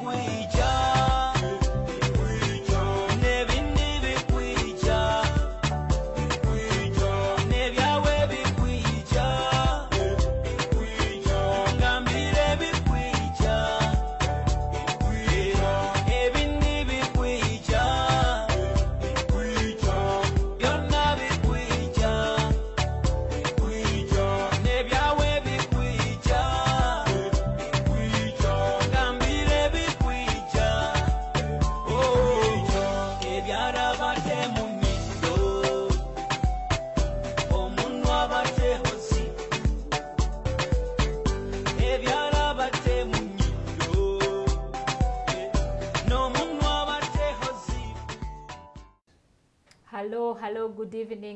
bikwija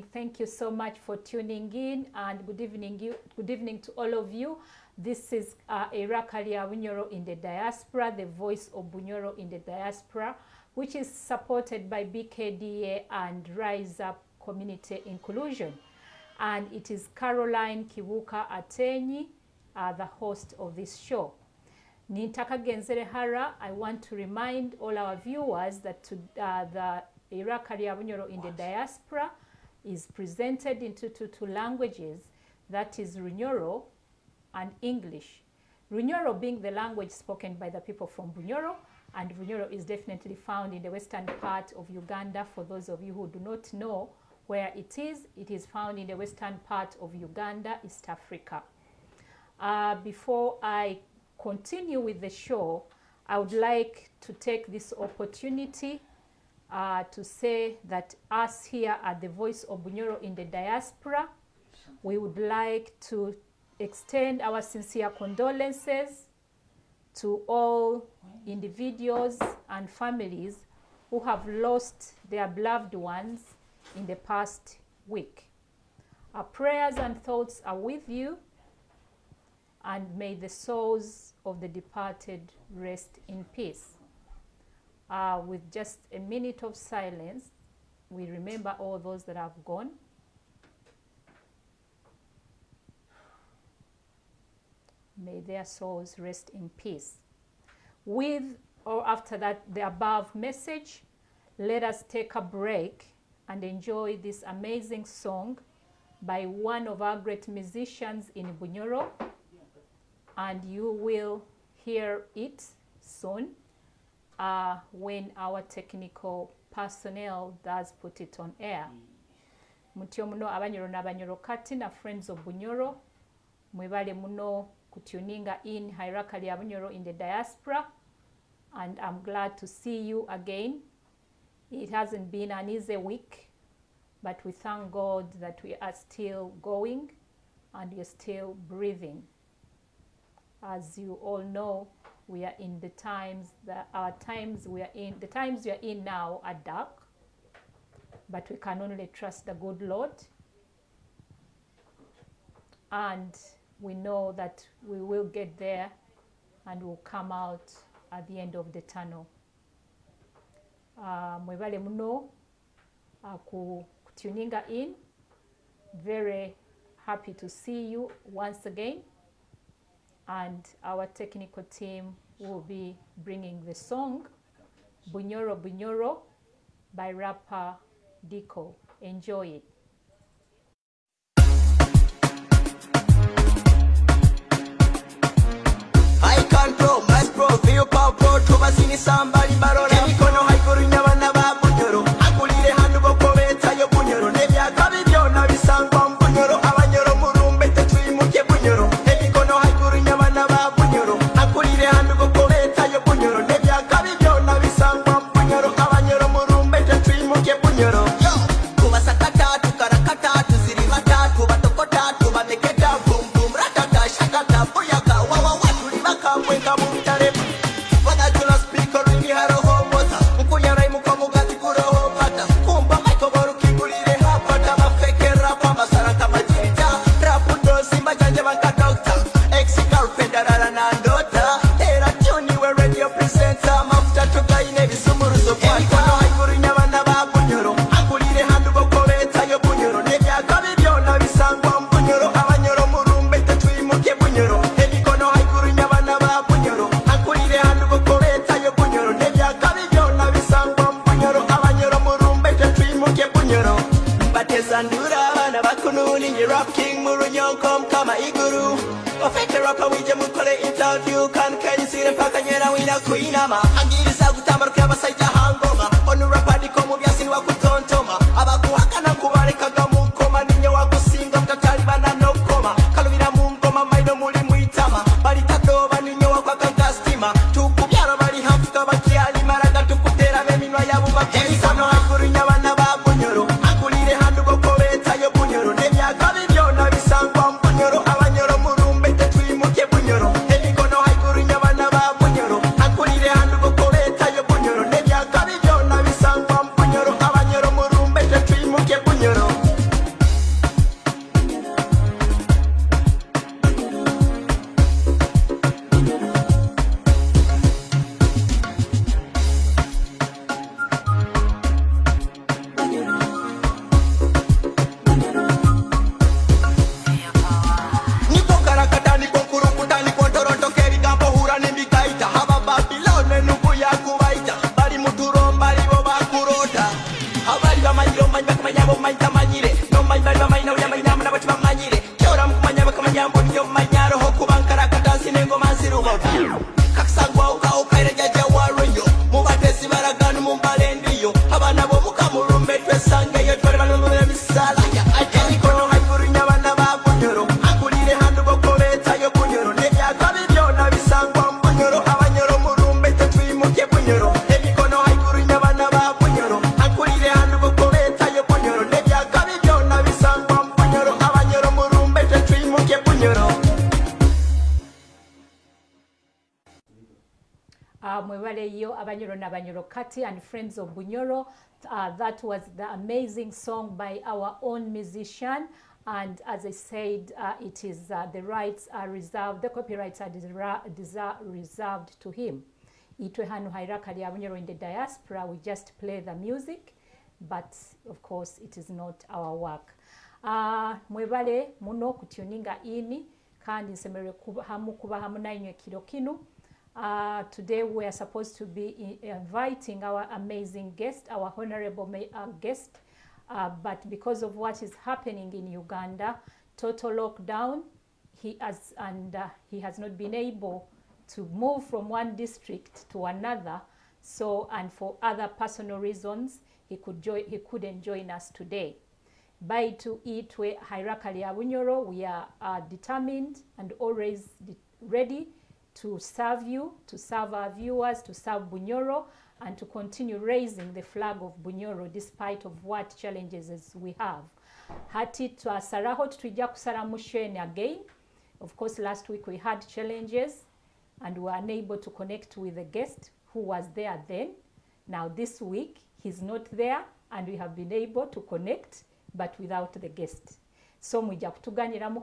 Thank you so much for tuning in and good evening you good evening to all of you. This is uh, Erakalia Bunyoro in the diaspora, the voice of Bunyoro in the diaspora, which is supported by BKDA and Rise Up Community Inclusion. And it is Caroline Kibuka Atenyi, uh, the host of this show. Nintaka Genzere Hara, I want to remind all our viewers that to, uh, the Iraq Bunyoro in the diaspora is presented in two languages, that is Runyoro and English. Runyoro being the language spoken by the people from Bunyoro, and Bunyoro is definitely found in the western part of Uganda. For those of you who do not know where it is, it is found in the western part of Uganda, East Africa. Uh, before I continue with the show, I would like to take this opportunity uh, to say that us here at the Voice of Bunyoro in the diaspora, we would like to extend our sincere condolences to all individuals and families who have lost their beloved ones in the past week. Our prayers and thoughts are with you, and may the souls of the departed rest in peace. Uh, with just a minute of silence, we remember all those that have gone. May their souls rest in peace. With or after that, the above message, let us take a break and enjoy this amazing song by one of our great musicians in Bunyoro. And you will hear it soon uh, when our technical personnel does put it on air. mutyo muno abanyoro n'abanyoro kati na friends of bunyoro. Mwebale muno kutuninga in hierarchy ya bunyoro in the diaspora. And i'm glad to see you again. It hasn't been an easy week but we thank god that we are still going and we're still breathing. As you all know we are in the times that our times we are in the times we are in now are dark but we can only trust the good lord. And we know that we will get there and will come out at the end of the tunnel. Uh, mwebale muno uh, in. Very happy to see you once again and our technical team will be bringing the song Bunyoro Bunyoro by rapper Dico. Enjoy it. I pro feel power kati and friends of bunyoro. Uh, that was the amazing song by our own musician. And as i said uh, it is uh, the rights are reserved the copyrights are reserved to him. Itwe hanu hairaka lya bunyoro in the diaspora we just play the music but of course it is not our work. Uh, mwebale muno kutuninga ini kandi nsemere hamu kuba hamu nainywe kiro kinu Uh, today we are supposed to be inviting our amazing guest, our honorable uh, guest, uh, but because of what is happening in Uganda, total lockdown, he has and uh, he has not been able to move from one district to another. So, and for other personal reasons, he could join, he couldn't join us today. Baitu Itwe Hierarchy Abunyoro, we are uh, determined and always de- ready to serve you, to serve our viewers, to serve Bunyoro, and to continue raising the flag of Bunyoro despite of what challenges we have. Hati to tujja kusala mu Shene again. Of course, last week we had challenges and we were unable to connect with the guest who was there then. Now this week he's not there and we have been able to connect but without the guest. So mwijja kutuganyira mu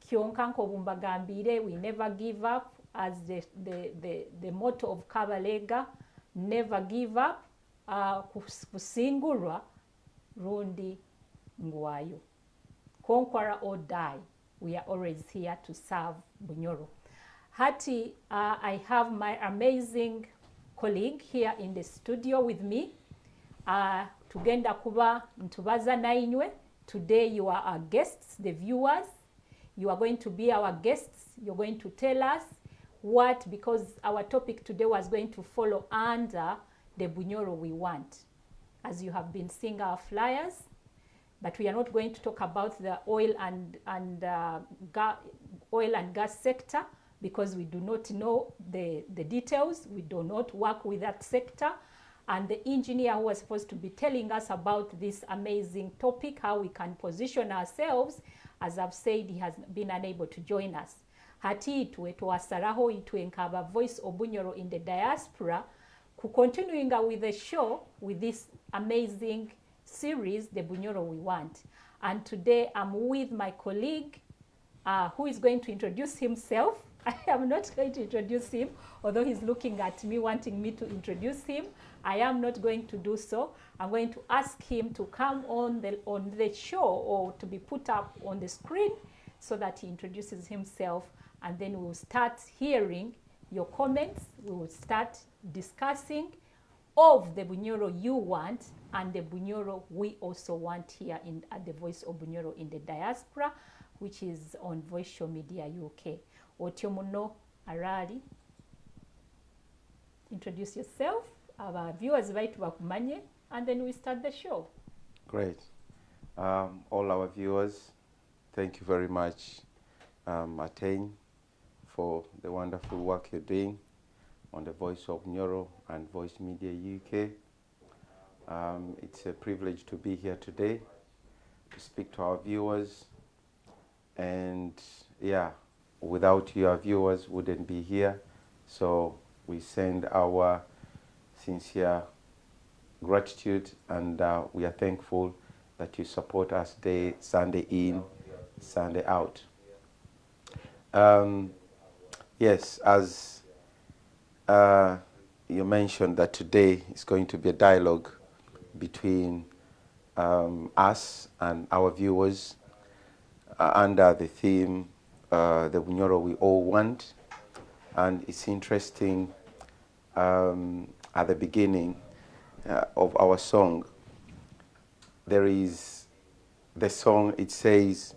kyonka nk'obumbagambire we never give up as the, the, the, the motto of kabalega never give up uh, kus- kusingulwa rundi ngwayo. Conqueror or die we are always here to serve bunyoro. Hati uh, i have my amazing colleague here in the studio with me. Uh, tugenda kuba ntubaza nainywe today you are our guests the viewers you are going to be our guests you're going to tell us what because our topic today was going to follow under the bunyoro we want. As you have been seeing our flyers but we are not going to talk about the oil and and uh, oil and gas sector because we do not know the the details. We do not work with that sector. And the engineer who was supposed to be telling us about this amazing topic how we can position ourselves as i've said he has been unable to join us. Hati itwe twasalaho itwe nkaba voice obunyoro in the diaspora continuing with the show with this amazing series the bunyoro we want. And today i'm with my colleague uh, who is going to introduce himself. I am not going to introduce him although he's looking at me wanting me to introduce him. I am not going to do so i'm going to ask him to come on the on the show or to be put up on the screen so that he introduces himself and then we will start hearing your comments. We will start discussing of the Bunyoro you want and the Bunyoro we also want here in at the Voice of Bunyoro in the diaspora, which is on Voice Show Media UK. Otyo muno Arali, introduce yourself, our viewers baitu bakumanye, and then we start the show. Great. Um, all our viewers, thank you very much, um, Attain, for the wonderful work you're doing on the Voice of Neuro and Voice Media UK. Um, it's a privilege to be here today to speak to our viewers. And yeah, without you, our viewers wouldn't be here. So we send our sincere gratitude and uh, we are thankful that you support us day Sunday in, Sunday out. Um, yes, as uh, you mentioned that today is going to be a dialogue between um, us and our viewers uh, under the theme uh, the Bunyoro we all want. And it's interesting um, at the beginning uh, of our song, there is the song, it says,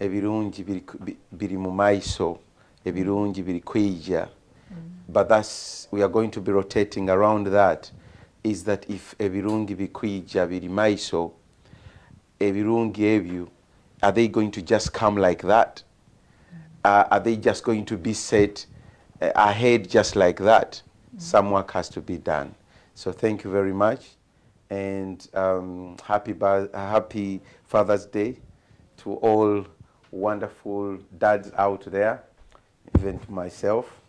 ebirungi biri ku- bi- biri mu maiso, ebirungi biri kwija. But that's, we are going to be rotating around that, is that if ebirungi bikwija biri maiso, ebirungi ebyo, are they going to just come like that? Uh, are they just going to be set uh, ahead just like that? Some work has to be done. So thank you very much, and um, happy happy Father's Day to all wonderful dads out there, even to myself,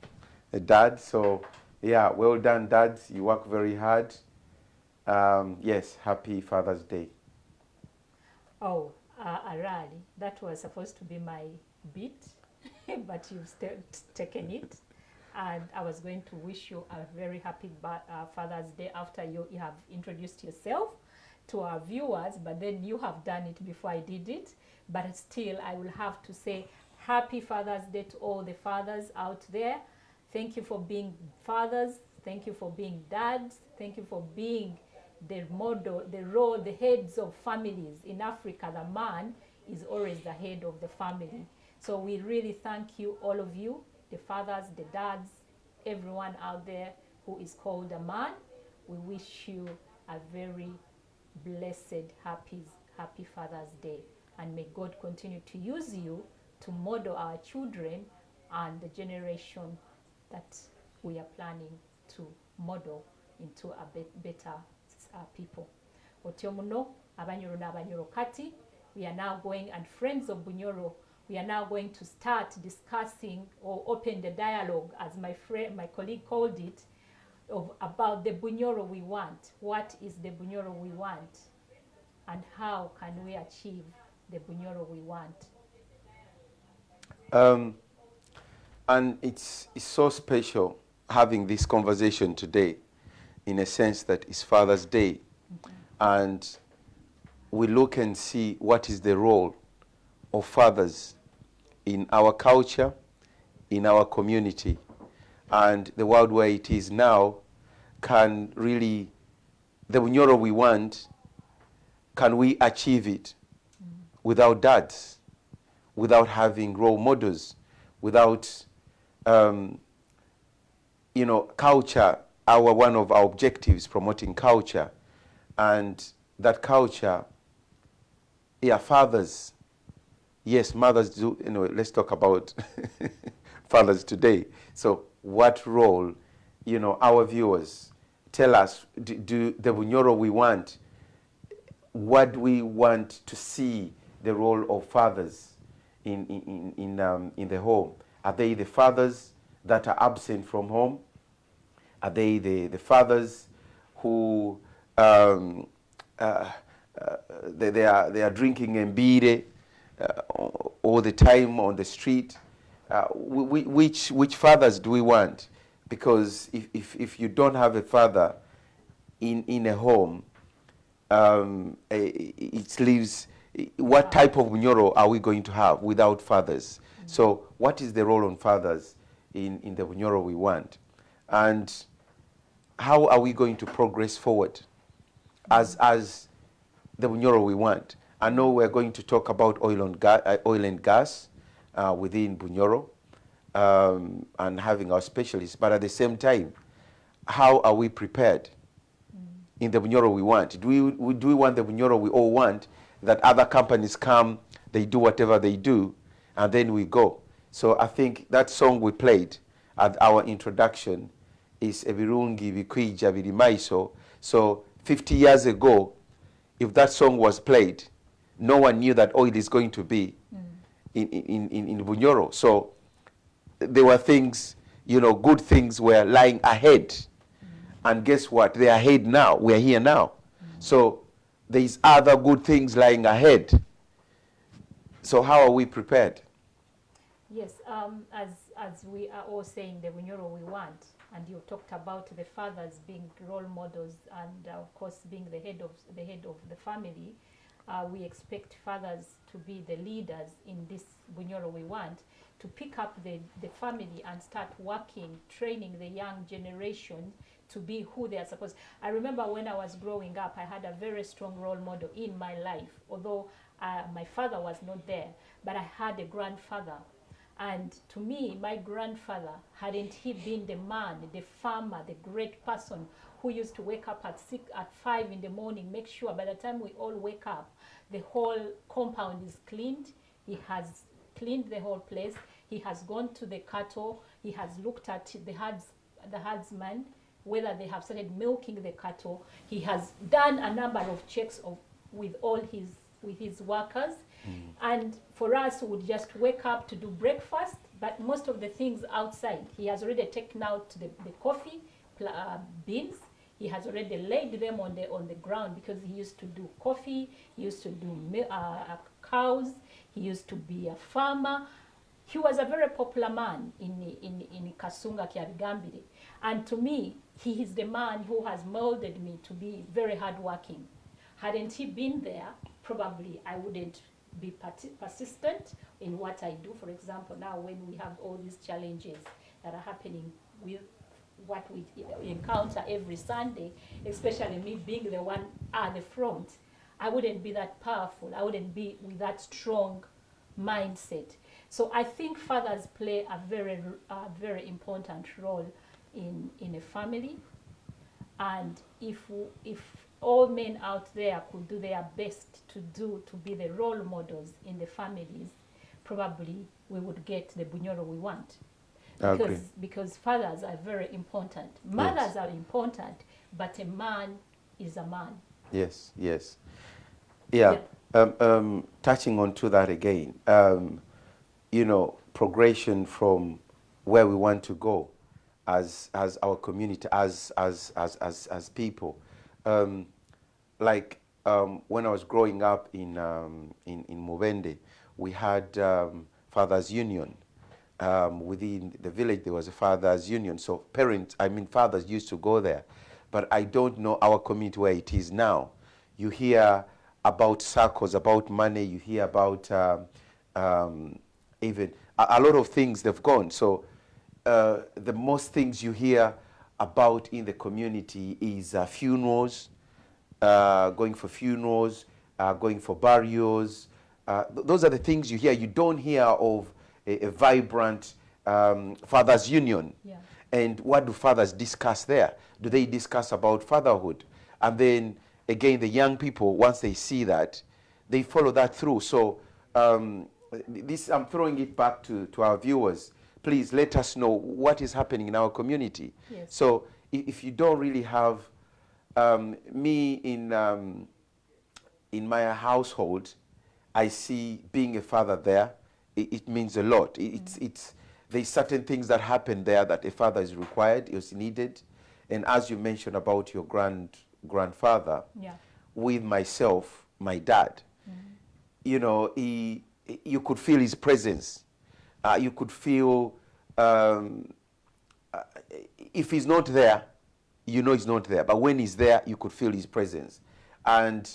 a dad. So yeah, well done, dads. You work very hard. Um, yes, happy Father's Day. Oh, uh, Arali, that was supposed to be my beat, but you've taken it. And I was going to wish you a very happy uh, Father's Day after you, you have introduced yourself to our viewers, but then you have done it before I did it. But still, I will have to say Happy Father's Day to all the fathers out there. Thank you for being fathers. Thank you for being dads. Thank you for being the model, the role, the heads of families. In Africa, the man is always the head of the family. So we really thank you, all of you, the fathers, the dads, everyone out there who is called a man. We wish you a very blessed, happy, happy Father's Day. And may God continue to use you to model our children and the generation that we are planning to model into a bet- better uh, people. Otyo muno, Abanyoro n'Abanyoro kati, we are now going, and friends of Bunyoro, we are now going to start discussing or open the dialogue, as my friend, my colleague called it, of about the Bunyoro we want. What is the Bunyoro we want? And how can we achieve the Bunyoro we want? Um, and it's, it's so special having this conversation today in a sense that it's Father's Day. And we look and see what is the role of fathers in our culture, in our community, and the world where it is now can really, the Bunyoro we want, can we achieve it without dads? without having role models, without, um, you know, culture. Our one of our objectives promoting culture, and that culture. Yeah, fathers. Yes, mothers do. Know, let's talk about fathers today. So, what role, you know, our viewers tell us? Do, do the Bunyoro we want? What we want to see the role of fathers? in, in, in, um, in the home? Are they the fathers that are absent from home? Are they the, the fathers who um, uh, uh, they, they, are, they are drinking mbire all the time on the street? Uh, wh- wh- which, which fathers do we want? Because if, if, if you don't have a father in, in a home, um, eh, it leaves what type of Bunyoro are we going to have without fathers? So what is the role on fathers in, in the Bunyoro we want? And how are we going to progress forward as, as the Bunyoro we want? I know we're going to talk about oil and, ga- uh, oil and gas uh, within Bunyoro um, and having our specialists, but at the same time, how are we prepared in the Bunyoro we want? Do we, we- do we want the Bunyoro we all want, that other companies come, they do whatever they do, and then we go? So I think that song we played at our introduction is Ebirungi Bikwija Biri Maiso. So 50 years ago, if that song was played, no one knew that oil is going to be in, in, in, in Bunyoro. So there were things, you know, good things were lying ahead. And guess what? They are ahead now. We are here now. So there's other good things lying ahead. So how are we prepared? Yes, um, as, as we are all saying, the Bunyoro we want, and you talked about the fathers being role models and uh, of course being the head of, the head of the family, uh, we expect fathers to be the leaders in this Bunyoro we want, to pick up the, the family and start working, training the young generation to be who they are supposed. I remember when I was growing up, I had a very strong role model in my life, although uh, my father was not there, but I had a grandfather and to me, my grandfather, hadn't he been the man, the farmer, the great person who used to wake up at six, at five in the morning, make sure by the time we all wake up, the whole compound is cleaned. He has cleaned the whole place. He has gone to the cattle. He has looked at the herds, the herdsman, whether they have started milking the cattle. He has done a number of checks of, with all his with his workers. And for us, we would just wake up to do breakfast, but most of the things outside, he has already taken out the, the coffee uh, beans. He has already laid them on the on the ground because he used to do coffee. He used to do uh, uh, cows. He used to be a farmer. He was a very popular man in in in Kasunga Kyabigambire, and to me, he is the man who has molded me to be very hardworking. Hadn't he been there, probably I wouldn't be persistent in what I do. For example, now when we have all these challenges that are happening with what we encounter every Sunday, especially me being the one at the front, I wouldn't be that powerful. I wouldn't be with that strong mindset. So I think fathers play a very, a very important role in, in a family. And if, if all men out there could do their best to do, to be the role models in the families, probably we would get the Bunyoro we want. Because, because fathers are very important. Mothers are important, but a man is a man. Yes, yes. Yeah, um, um, touching on to that again, um, you know, progression from where we want to go as, as our community, as, as, as, as, as people. Um, like um, when I was growing up in, um, in, in Mubende, we had um, Fathers Union. Um, within the village, there was a Fathers Union. So parents, I mean fathers used to go there. But I don't know our community where it is now. You hear about circles, about money, you hear about um, um, even a, a lot of things they've gone. So uh, the most things you hear about in the community is uh, funerals, uh, going for funerals, uh, going for burials. Uh, th- those are the things you hear. You don't hear of a, a vibrant um, fathers' union. Yeah. And what do fathers discuss there? Do they discuss about fatherhood? And then again, the young people, once they see that, they follow that through. So um, this, I'm throwing it back to, to our viewers. Please let us know what is happening in our community. Yes. So i- if you don't really have um, me in um, in my household, I see being a father there. It, it means a lot. It, It's it's there's certain things that happen there that a father is required, is needed, and as you mentioned about your grand grandfather, Yeah. with myself, my dad, you know, he, you could feel his presence. Uh, you could feel um, uh, if he's not there, you know he's not there. But when he's there, you could feel his presence. And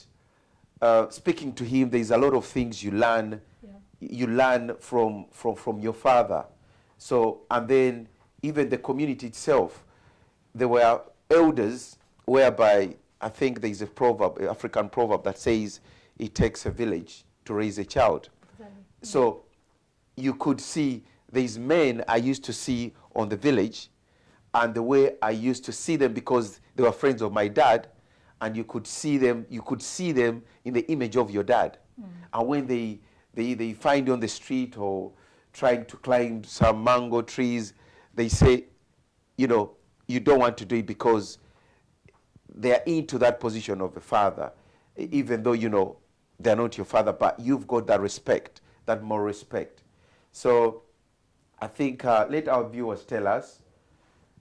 uh, speaking to him, there's a lot of things you learn. Yeah. You learn from, from, from your father. So, and then even the community itself, there were elders, whereby I think there is a proverb, a African proverb that says it takes a village to raise a child. So you could see these men I used to see on the village and the way I used to see them because they were friends of my dad and you could see them you could see them in the image of your dad. Hmm. And when they, they they find you on the street or trying to climb some mango trees, they say, you know, you don't want to do it because they're into that position of a father, even though you know they're not your father, but you've got that respect, that more respect. So I think uh, let our viewers tell us.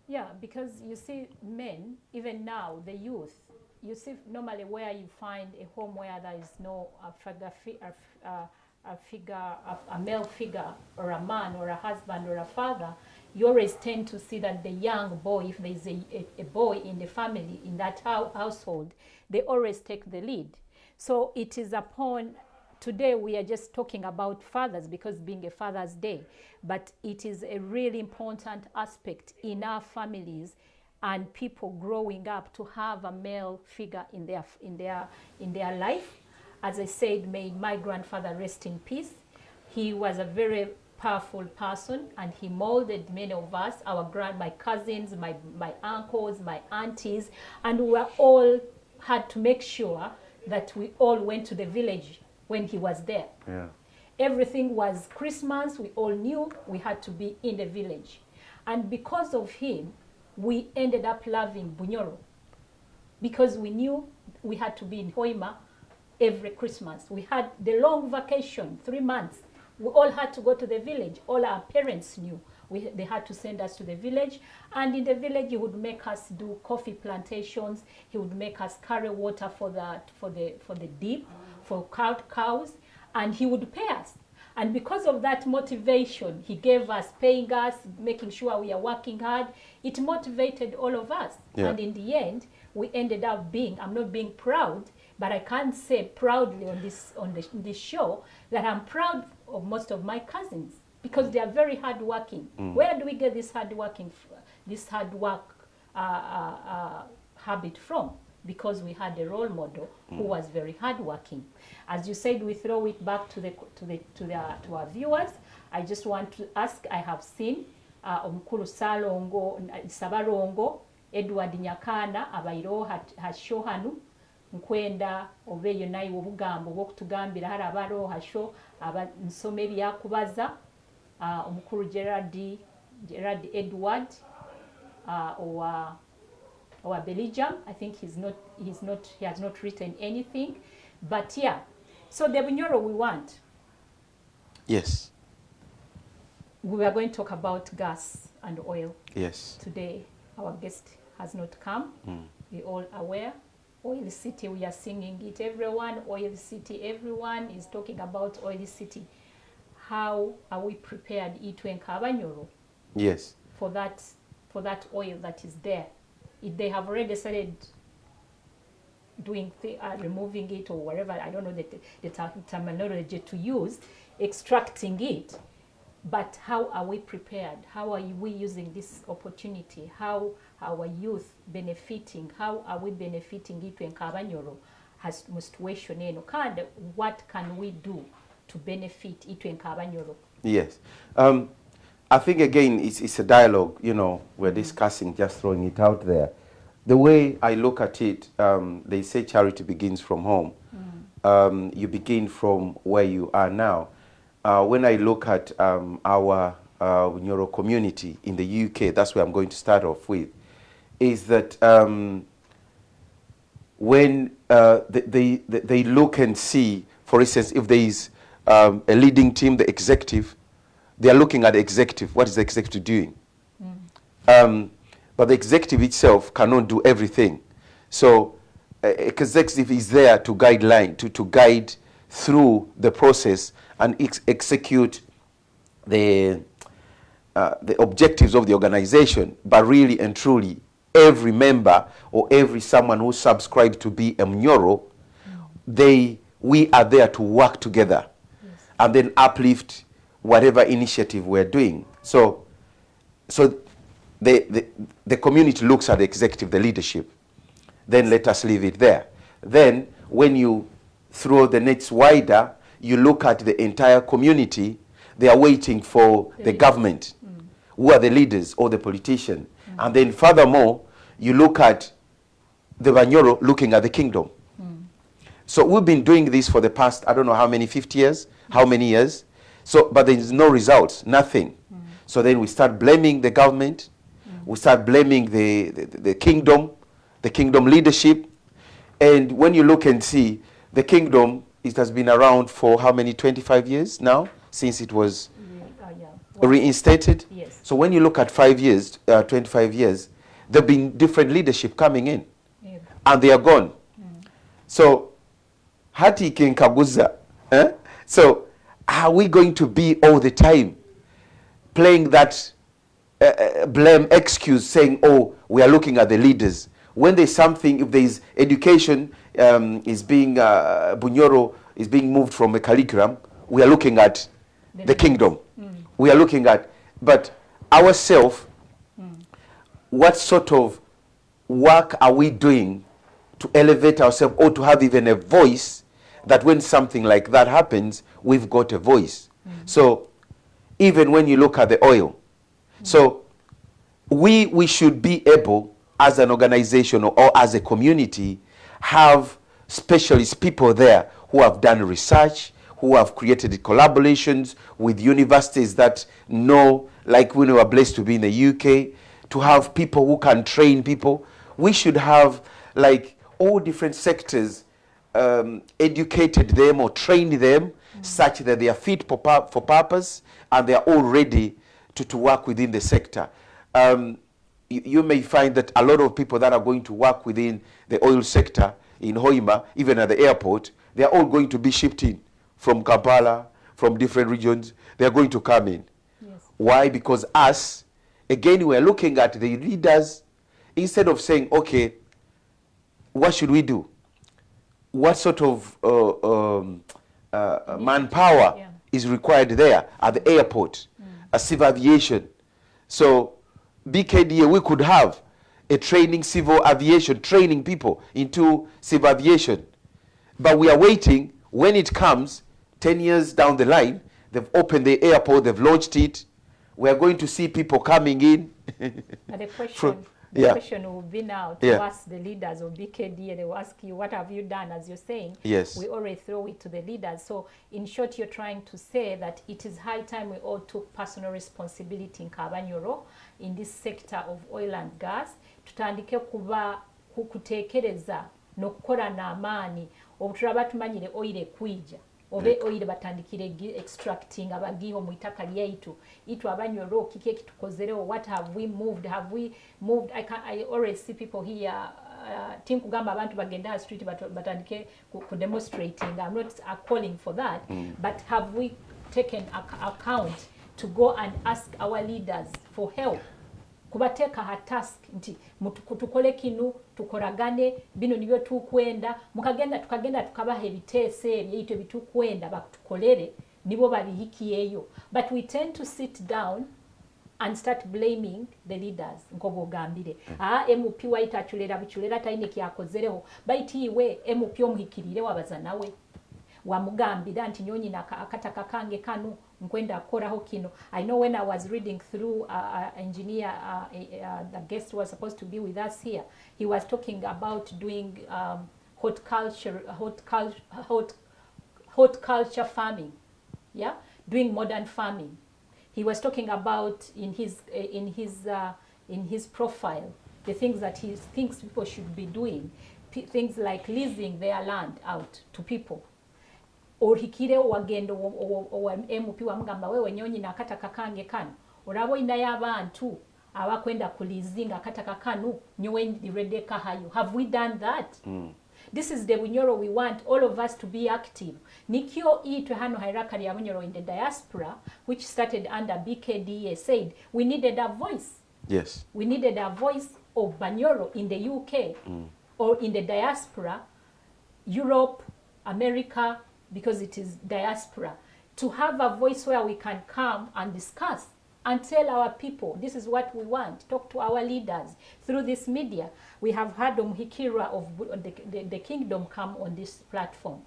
Yeah, because you see, men, even now, the youth, you see normally where you find a home where there is no uh, a figure, fi- uh, uh, a, figure, a, a male figure, or a man, or a husband, or a father, you always tend to see that the young boy, if there is a, a, a boy in the family, in that hou- household, they always take the lead. So it is upon today we are just talking about fathers because being a father's day but it is a really important aspect in our families and people growing up to have a male figure in their in their in their life as i said may my grandfather rest in peace he was a very powerful person and he molded many of us our grand my cousins my my uncles my aunties and we were all had to make sure that we all went to the village when he was there Yeah. everything was Christmas. We all knew we had to be in the village. And because of him, we ended up loving Bunyoro because we knew we had to be in Hoima every Christmas. We had the long vacation, three months. We all had to go to the village. All our parents knew. We, they had to send us to the village. And in the village, he would make us do coffee plantations. He would make us carry water for the, for the, for the deep, for cow, cows. And he would pay us. And because of that motivation, he gave us, paying us, making sure we are working hard. It motivated all of us. Yeah. And in the end, we ended up being, I'm not being proud, but I can't say proudly on this, on the, this show that I'm proud of most of my cousins because they are very hardworking. Where do we get this hardworking, this hard work uh, uh, uh, habit from? Because we had a role model who was very hardworking. As you said, we throw it back to the to the to the to our viewers. I just want to ask. I have seen uh, omukulu Salongo Sabalongo Edward Nyakana abairo hasho hanu nkwenda oba eyo naye obugambo bw'okutugambira hari abariho hasho aba nsoma ebyakubaza omukulu Gerard Gerard Edward uh, owa owa Belgium. I think he's not he's not he has not written anything. But yeah so the Bunyoro we want. Yes. we are going to talk about gas and oil. Yes. today our guest has not come. We all aware oil city we are singing it. Everyone oil city everyone is talking about oil city. How are we prepared? Itwe nkabanyoro Yes. for that for that oil that is there. If they have already started doing th- uh, removing it or whatever i don't know the, the ter- terminology to use extracting it. But how are we prepared? How are we using this opportunity? How our youth benefiting how are we benefiting itwe nkabanyoro has mu situation eno kandi what can we do to benefit itwe nkabanyoro Yes. Um, I think again it's, it's a dialogue, you know, we're discussing, just throwing it out there. The way I look at it, um, they say charity begins from home. Um, you begin from where you are now. Uh, when I look at um, our uh, neuro community in the UK, that's where I'm going to start off with, is that um, when uh, they, they, they look and see, for instance, if there is um, a leading team, the executive, they are looking at the executive. What is the executive doing? Um, but the executive itself cannot do everything. So, uh, executive is there to guide line, to, to guide through the process and ex- execute the, uh, the objectives of the organization, but really and truly, every member or every someone who subscribes to be a Mnyoro, they, we are there to work together and then uplift whatever initiative we're doing. So, so the, the, the community looks at the executive, the leadership. Then let us leave it there. Then, when you throw the nets wider, you look at the entire community. They are waiting for the, leaders. government, mm. who are the leaders or the politician. Mm. And then, furthermore, you look at the Banyoro looking at the kingdom. So we've been doing this for the past, I don't know how many, 50 years, how many years. So, but there is no results, nothing. So then we start blaming the government, we start blaming the, the, the kingdom, the kingdom leadership. And when you look and see, the kingdom, it has been around for how many, 25 years now, since it was Yeah, uh, yeah. Reinstated. Yes. So when you look at five years, uh, 25 years, there have been different leadership coming in and they are gone. So, hati kinkaguza. Eh? So, are we going to be all the time playing that uh, blame excuse, saying, "Oh, we are looking at the leaders"? When there's something, if there's education um, is being uh, Bunyoro is being moved from a curriculum, we are looking at The the kingdom. We are looking at, but ourselves what sort of work are we doing to elevate ourselves or to have even a voice that when something like that happens, we've got a voice. Mm-hmm. So even when you look at the oil, mm-hmm. so we, we should be able, as an organization or, or as a community, have specialist people there who have done research, who have created collaborations with universities that know, like when we were blessed to be in the UK, to have people who can train people. We should have like all different sectors um, educated them or trained them such that they are fit for, pur- for purpose and they are all ready to, to work within the sector. Um, you, you may find that a lot of people that are going to work within the oil sector in Hoima, even at the airport, they are all going to be shipped in from Kampala, from different regions. They are going to come in. Yes. Why? Because us, again, we are looking at the leaders instead of saying, okay, what should we do? What sort of uh, um, uh, manpower Yeah. is required there at the airport, a civil aviation? So, BKDA, we could have a training civil aviation, training people into civil aviation. But we are waiting when it comes 10 years down the line, they've opened the airport, they've launched it. We are going to see people coming in. But the question, From- the yeah. question will be now to Yeah. ask the leaders of BKD, and they will ask you, what have you done? As you're saying, Yes. we already throw it to the leaders. So, in short, you're trying to say that it is high time we all took personal responsibility in Kabanyoro in this sector of oil and gas. Tutandike kuba ku- kutekereza n'okukola n'amaanyi obutulaba tumanyire oil ekwija oba oil batandikire gi- extracting abagiho mu itaka lyaitu itu. Abanyoro kiki ekitukozerewo what have we moved? Have we moved? I, can, I always see people here uh, tinkugamba abantu bagenda street batandike ku, demonstrating. I'm not uh, calling for that but have we taken ac- account to go and ask our leaders for help kubateeka ha task nti tukole kinu tukolagane bino nibyo tukwenda mukagenda tukagenda tukabaha ebiteeso ebyo ebyo bitukwenda batukolere nibo babihikiyeyo but we tend to sit down and start blaming the leaders nkoba ogambire aa mp waita aculera buculera talina kyakozereho. Baiti iwe mp omuhikirire wabaza nawe wamugambira nti nyonyina aka- akataka kange kano nkwenda kukoraho kino. I know when i was reading through uh, uh, engineer uh, uh, the guest was supposed to be with us here. He was talking about doing um, horticulture horticulture hort, horticulture farming. Yeah? Doing modern farming. He was talking about in his in his uh, in his profile the things that he thinks people should be doing. Things like leasing their land out to people ohikire wagenda owa- mp wamugamba wewe nyonyina akataka kange kano olaba olinayo abantu abakwenda kulizinga akataka kano nyowe ndireddeka hayo have we done that? This is the bunyoro we want all of us to be active. Nikyo itwe hano hierarchy ya bunyoro in the diaspora which started under bkda said we needed a voice. Yes. we needed a voice of Banyoro in the UK or in the diaspora, Europe, America, because it is diaspora, to have a voice where we can come and discuss and tell our people this is what we want. Talk to our leaders through this media. We have had Omhikira of uh, the, the, the kingdom come on this platform.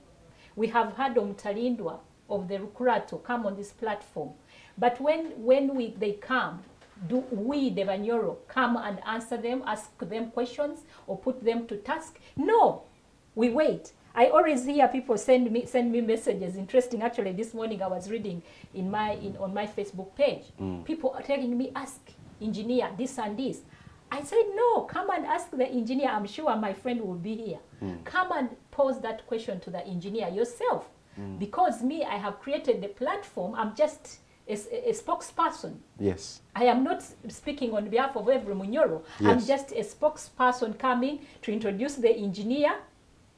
We have had Omtalindwa of the Rukurato come on this platform. But when, when we, they come, do we, the Banyoro, come and answer them, ask them questions, or put them to task? No, we wait. I always hear people send me send me messages. Interesting, actually, this morning I was reading in my in on my Facebook page. Mm. People are telling me, ask engineer this and this. I said no. Come and ask the engineer. I'm sure my friend will be here. Mm. Come and pose that question to the engineer yourself, mm. because me, I have created the platform. I'm just a spokesperson. Yes. I am not speaking on behalf of every Munyoro. I'm just a spokesperson coming to introduce the engineer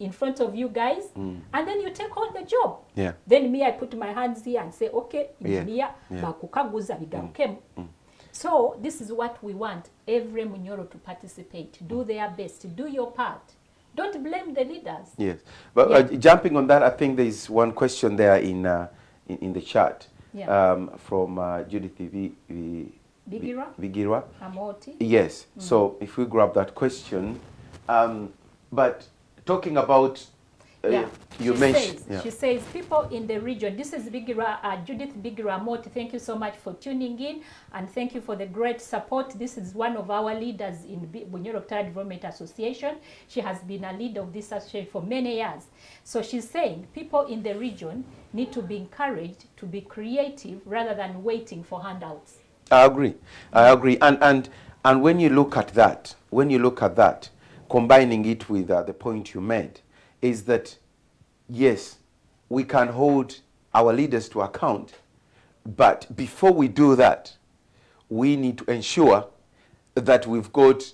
in front of you guys, and then you take on the job. Yeah. Then me, I put my hands here and say, okay, engineer, Yeah. bakukaguza bigarukemu. So this is what we want every Munyoro to participate. Do their best. Do your part. Don't blame the leaders. Yes, but Yeah. uh, jumping on that, I think there is one question there in uh, in, in the chat Yeah. um, from uh, Judith V, v, Bigira? Amoti. Yes. So if we grab that question, um, but talking about uh, Yeah. you she mentioned. Says, yeah. She says, people in the region, this is Bigira, uh, Judith Bigira Moti. Thank you so much for tuning in and thank you for the great support. This is one of our leaders in Bunyoro Development Association. She has been a leader of this association for many years. So she's saying people in the region need to be encouraged to be creative rather than waiting for handouts. I agree. I agree. And and and when you look at that, when you look at that, combining it with uh, the point you made, is that yes, we can hold our leaders to account, but before we do that, we need to ensure that we've got,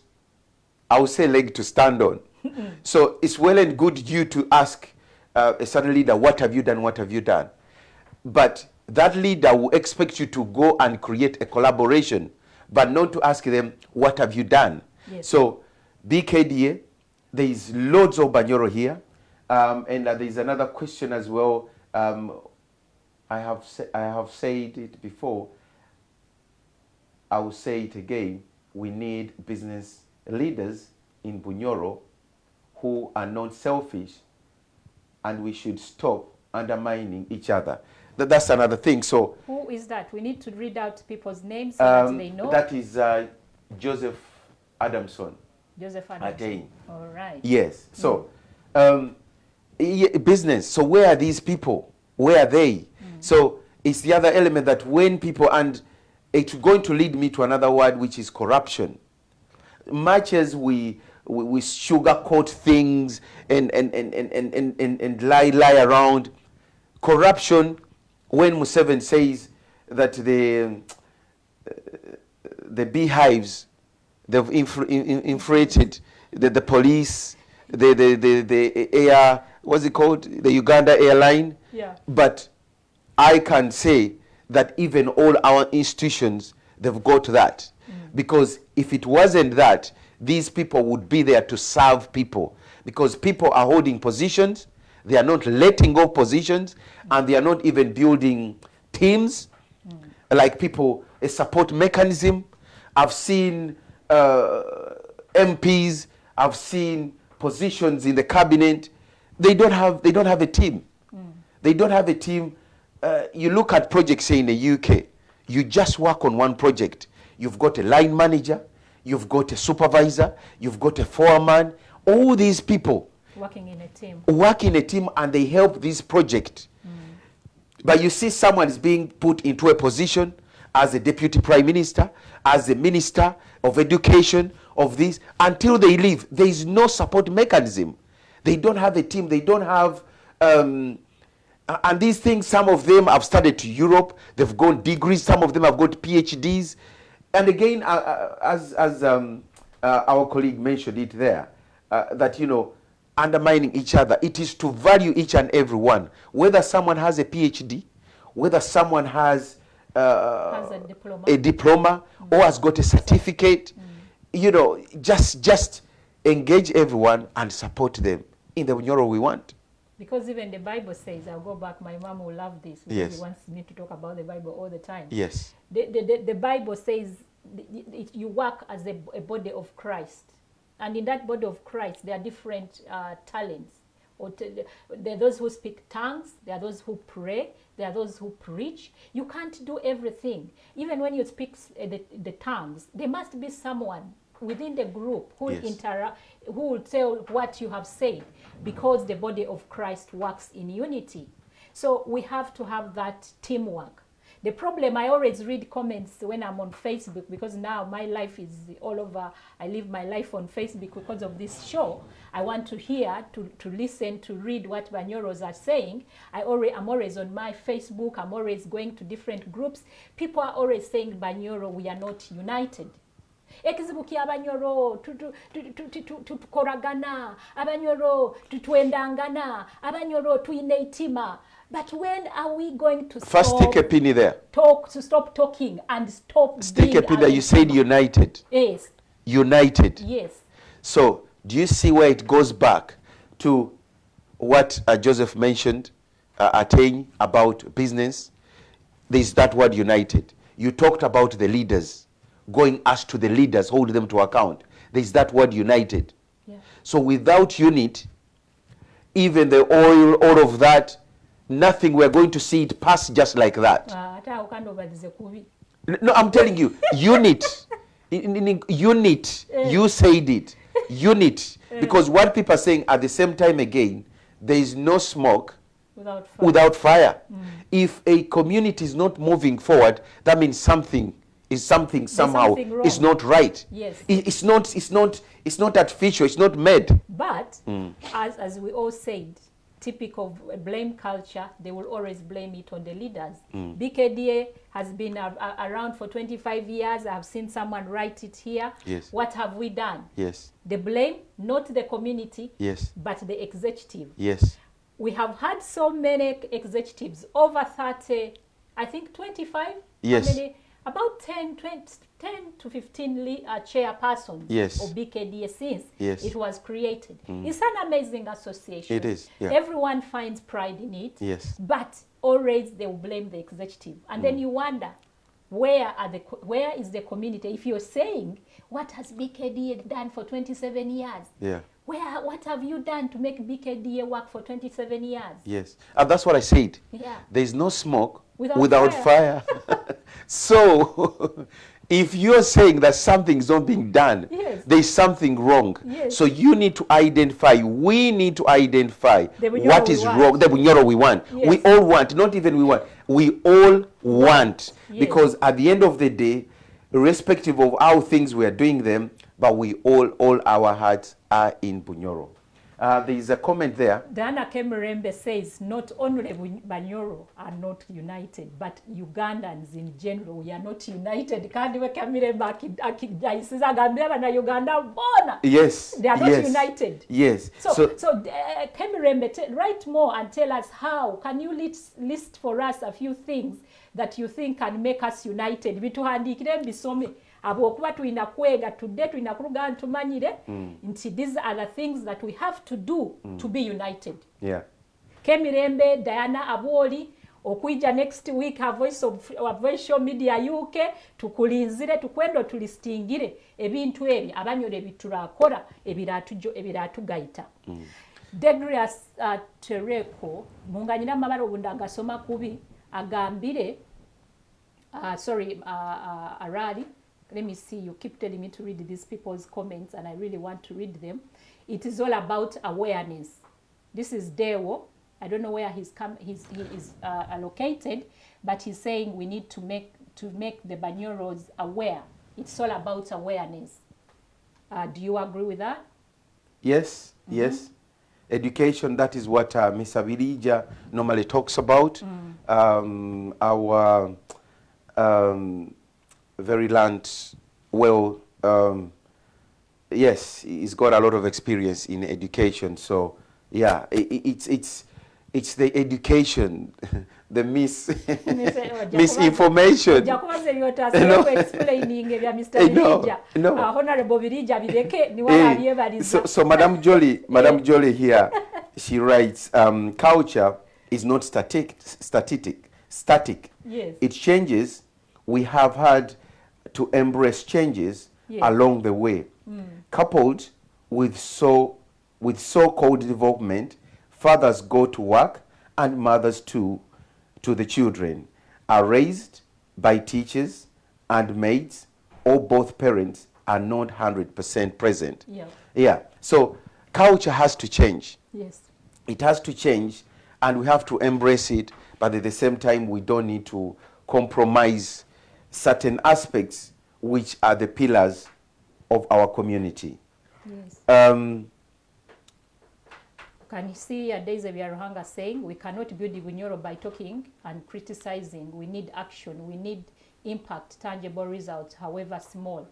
I would say, leg to stand on. so it's well and good you to ask uh, a certain leader, what have you done? What have you done? But that leader will expect you to go and create a collaboration, but not to ask them, what have you done? Yes. So, BKDA, there is loads of Banyoro here. Um, and uh, there is another question as well. Um, I, have I have said it before. I will say it again. We need business leaders in Bunyoro who are not selfish and we should stop undermining each other. Th- that's another thing. So Who is that? We need to read out people's names so that um, they know. that is uh, Joseph Adamson. Joseph. All right. Yes. Mm. So, um, business. So, where are these people? Where are they? Mm. So, it's the other element that when people, and it's going to lead me to another word, which is corruption. Much as we, we, we sugarcoat things and, and, and, and, and, and, and, and lie, lie around, corruption, when Museveni says that the, uh, the beehives they've infra- in- in- infiltrated the, the police, the, the, the, the air, what's it called? The Uganda airline. Yeah. But I can say that even all our institutions, they've got that. Mm. Because if it wasn't that, these people would be there to serve people. Because people are holding positions, they are not letting go positions, mm. and they are not even building teams mm. like people a support mechanism i've seen uh, mps i've seen positions in the cabinet. They don't have they don't have a team. They don't have a team. Uh, you look at projects say in the uk you just work on one project. You've got a line manager. You've got a supervisor. You've got a foreman. All these people Working in a team. work in a team and they help this project. But you see, someone is being put into a position as a deputy prime minister, as a minister of education, of this, until they leave. There is no support mechanism. They don't have a team, they don't have. Um, and these things, some of them have studied to Europe, they've gone degrees, some of them have got PhDs. And again, uh, as, as um, uh, our colleague mentioned it there, uh, that, you know, undermining each other, it is to value each and every one. Whether someone has a PhD, whether someone has, uh, a diploma. a diploma or has got a certificate, you know, just, just engage everyone and support them in the Bunyoro we want. Because even the Bible says, I'll go back, my mom will love this because Yes. he wants me to talk about the Bible all the time. Yes. the, the, the, the Bible says you work as a, a body of Christ. And in that body of Christ, there are different uh, talents. Or t- there are those who speak tongues, there are those who pray, there are those who preach. You can't do everything. Even when you speak uh, the, the tongues, there must be someone within the group who Yes. interact, who will tell what you have said, because the body of Christ works in unity. So we have to have that teamwork. The problem, I always read comments when I'm on Facebook because now my life is all over. I live my life on Facebook because of this show. I want to hear, to, to listen, to read what Banyoros are saying. I already, I'm always on my Facebook. I'm always going to different groups. People are always saying, Banyoro, we are not united. ekizibu ky'abanyoro tu- tu- tu- tu- tu- tu- tu- tukolagana abanyoro tutwendangana abanyoro tuyina itima but when are we going to First, stop, stick a penny there. talk to stop talking and stop Stick a penny there. You said united. yes United. yes So, do you see where it goes back to what uh, Joseph mentioned, uh, Attain, about business? There's that word united. You talked about the leaders, going us to the leaders, hold them to account. There's that word united. yeah. So, without unit, even the oil, all of that, nothing, we're going to see it pass just like that. Ah, ate awo kandobalize kubi No, I'm telling you, unit. In, in- in- unit. You said it. Unit. Because what people are saying at the same time again, there is no smoke without fire. without fire. If a community is not moving forward, that means something is something somehow something is not right. Yes. It- it's not. It's not. It's not artificial. It's not made. But Mm. as, as we all said, typical blame culture, they will always blame it on the leaders. Mm. BKDA has been a, a- around for 25 years. I've seen someone write it here. Yes. What have we done? Yes. The blame, not the community, Yes. but the executive. Yes. We have had so many executives, over 30, I think 25? Yes. Many? About 10, 20, 10 to 15 le- uh, chairpersons Yes. of BKDA since Yes. it was created. Mm. It's an amazing association. It is, yeah. Everyone finds pride in it. Yes. But always they will blame the executive. And then mm. you wonder, where are the where is the community? If you're saying, what has BKDA done for 27 years? Yeah. Where, what have you done to make BKDA work for 27 years? Yes. And that's what I said. Yeah. There is no smoke Without without, fire. fire. so, if you're saying that something's not being done, Yes. there's something wrong. Yes. So you need to identify. We need to identify what is Bunyoro what we is want. wrong. The bunyoro we want. We all want. Not even we want. We all want. Yes. Because at the end of the day, irrespective of how things we are doing them, but we all, all our hearts are in bunyoro. Uh, there is a comment there. Diana Kemerembe says not only Banyoro are not united, but Ugandans in general, we are not united. Kandi we Kemerembe aki- akijayisiza agambye abannayuganda bona Yes. They are not yes, united. Yes. So, so, uh, Kemirembe, te- write more and tell us how. Can you list, list for us a few things that you think can make us united? Bituhandikire mbisome. Habwokuba tulina kwega tudde tulina kuluga ntumanyire nti these are the things that we have to do to be united. yeah. Kemirembe, Diana Abwoli, okwijja next week a voice of a voice media UK tukulinzire tukwendo tulistingire ebintu ebyo abanyolo ebitulakola ebiratujo ebiratugayita mm. Degrius uh, Tereko munganyira amabala obunda agasoma kubi agambire uh, sorry uh, uh, Arali let me see you keep telling me to read these people's comments and I really want to read them. It is all about awareness. This is Dewo I don't know where he's come he's, he is uh, allocated but he's saying we need to make to make the Banyoros aware. It's all about awareness. Uh, do you agree with that? Yes, yes. Education, that is what uh, Ms. Avirija normally talks about. Um, our um, very learned, well, um, yes, he's got a lot of experience in education. So, yeah, i i- it's, it's, it's the education, the mis misinformation. ojja kubaza No. ebyotasobola explaining ebya mr no, birija no. Uh, honorable birija bireke niwala Eh, abyebaliza so, so Madam Jolie, Madam. Jolie here, she writes, um, culture is not static, static, static. Yes. It changes we have had to embrace changes Yes. along the way, mm. coupled with so with so-called development. Fathers go to work, and mothers too, to the children, are raised by teachers and maids, or both parents are not hundred percent present. Yeah. Yeah. So culture has to change Yes. it has to change and we have to embrace it but at the same time we don't need to compromise certain aspects which are the pillars of our community Yes. um, Can you see uh, Daisy Byaruhanga saying we cannot build Bunyoro by talking and criticizing. We need action. We need impact, tangible results, however small.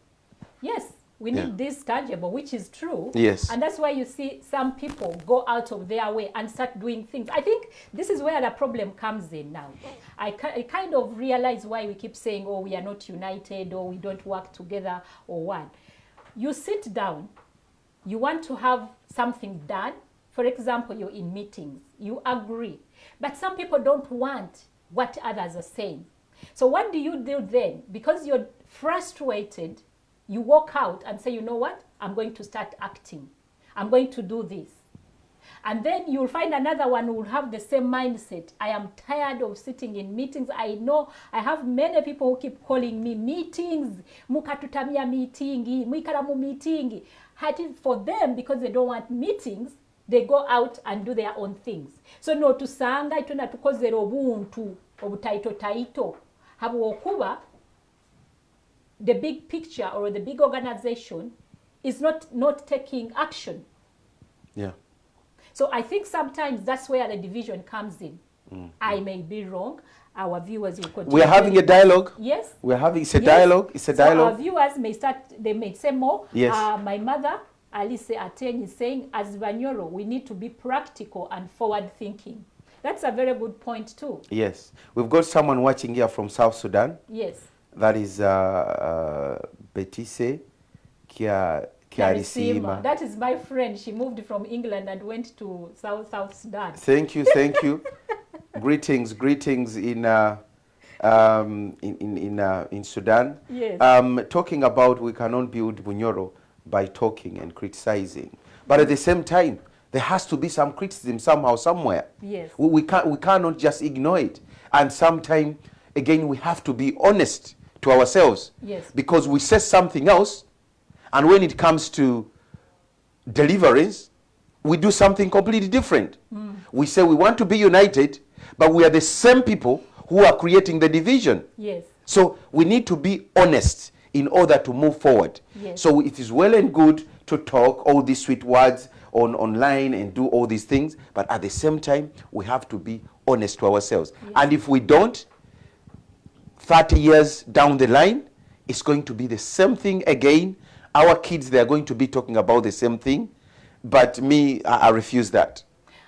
Yes, we need Yeah. this tangible, which is true. Yes. And that's why you see some people go out of their way and start doing things. I think this is where the problem comes in now. I, I kind of realize why we keep saying, oh, we are not united or we don't work together or one. You sit down, you want to have something done. For example, you're in meetings, you agree. But some people don't want what others are saying. So what do you do then? Because you're frustrated, you walk out and say, you know what? I'm going to start acting. I'm going to do this. And then you'll find another one who will have the same mindset. I am tired of sitting in meetings. I know I have many people who keep calling me meetings. Mukatutamia meeting, mwikala mu meeting. Hati for them, because they don't want meetings, they go out and do their own things. So no to tusanga ituna tukozera obuntu obutaito taito. Habu Habwokuba the big picture or the big organization is not not taking action. yeah So I think sometimes that's where the division comes in. I may be wrong. Our viewers will continue. we're having a dialogue Yes. we're having it's a yes. dialogue it's a So our viewers may start. They may say more. Yes. Uh, my mother, Alice Aten, is saying, as Banyoro, we need to be practical and forward thinking. That's a very good point too. yes we've got someone watching here from south sudan Yes. That is uh, uh, betise kia kiarisima That is my friend. She moved from England and went to South South Sudan. Thank you, thank you. greetings, greetings in uh, um, in in in, uh, in Sudan. Yes. Um, talking about we cannot build Bunyoro by talking and criticizing, but at the same time, there has to be some criticism somehow, somewhere. Yes. We, we can't we cannot just ignore it, and sometimes again we have to be honest to ourselves. Yes. Because we say something else, and when it comes to deliverance, we do something completely different. Mm. We say we want to be united, but we are the same people who are creating the division. Yes. So we need to be honest in order to move forward. Yes. So it is well and good to talk all these sweet words on online and do all these things, but at the same time, we have to be honest to ourselves. And if we don't, 30 years down the line, it's going to be the same thing again. Our kids, they are going to be talking about the same thing. But me, I, I refuse that.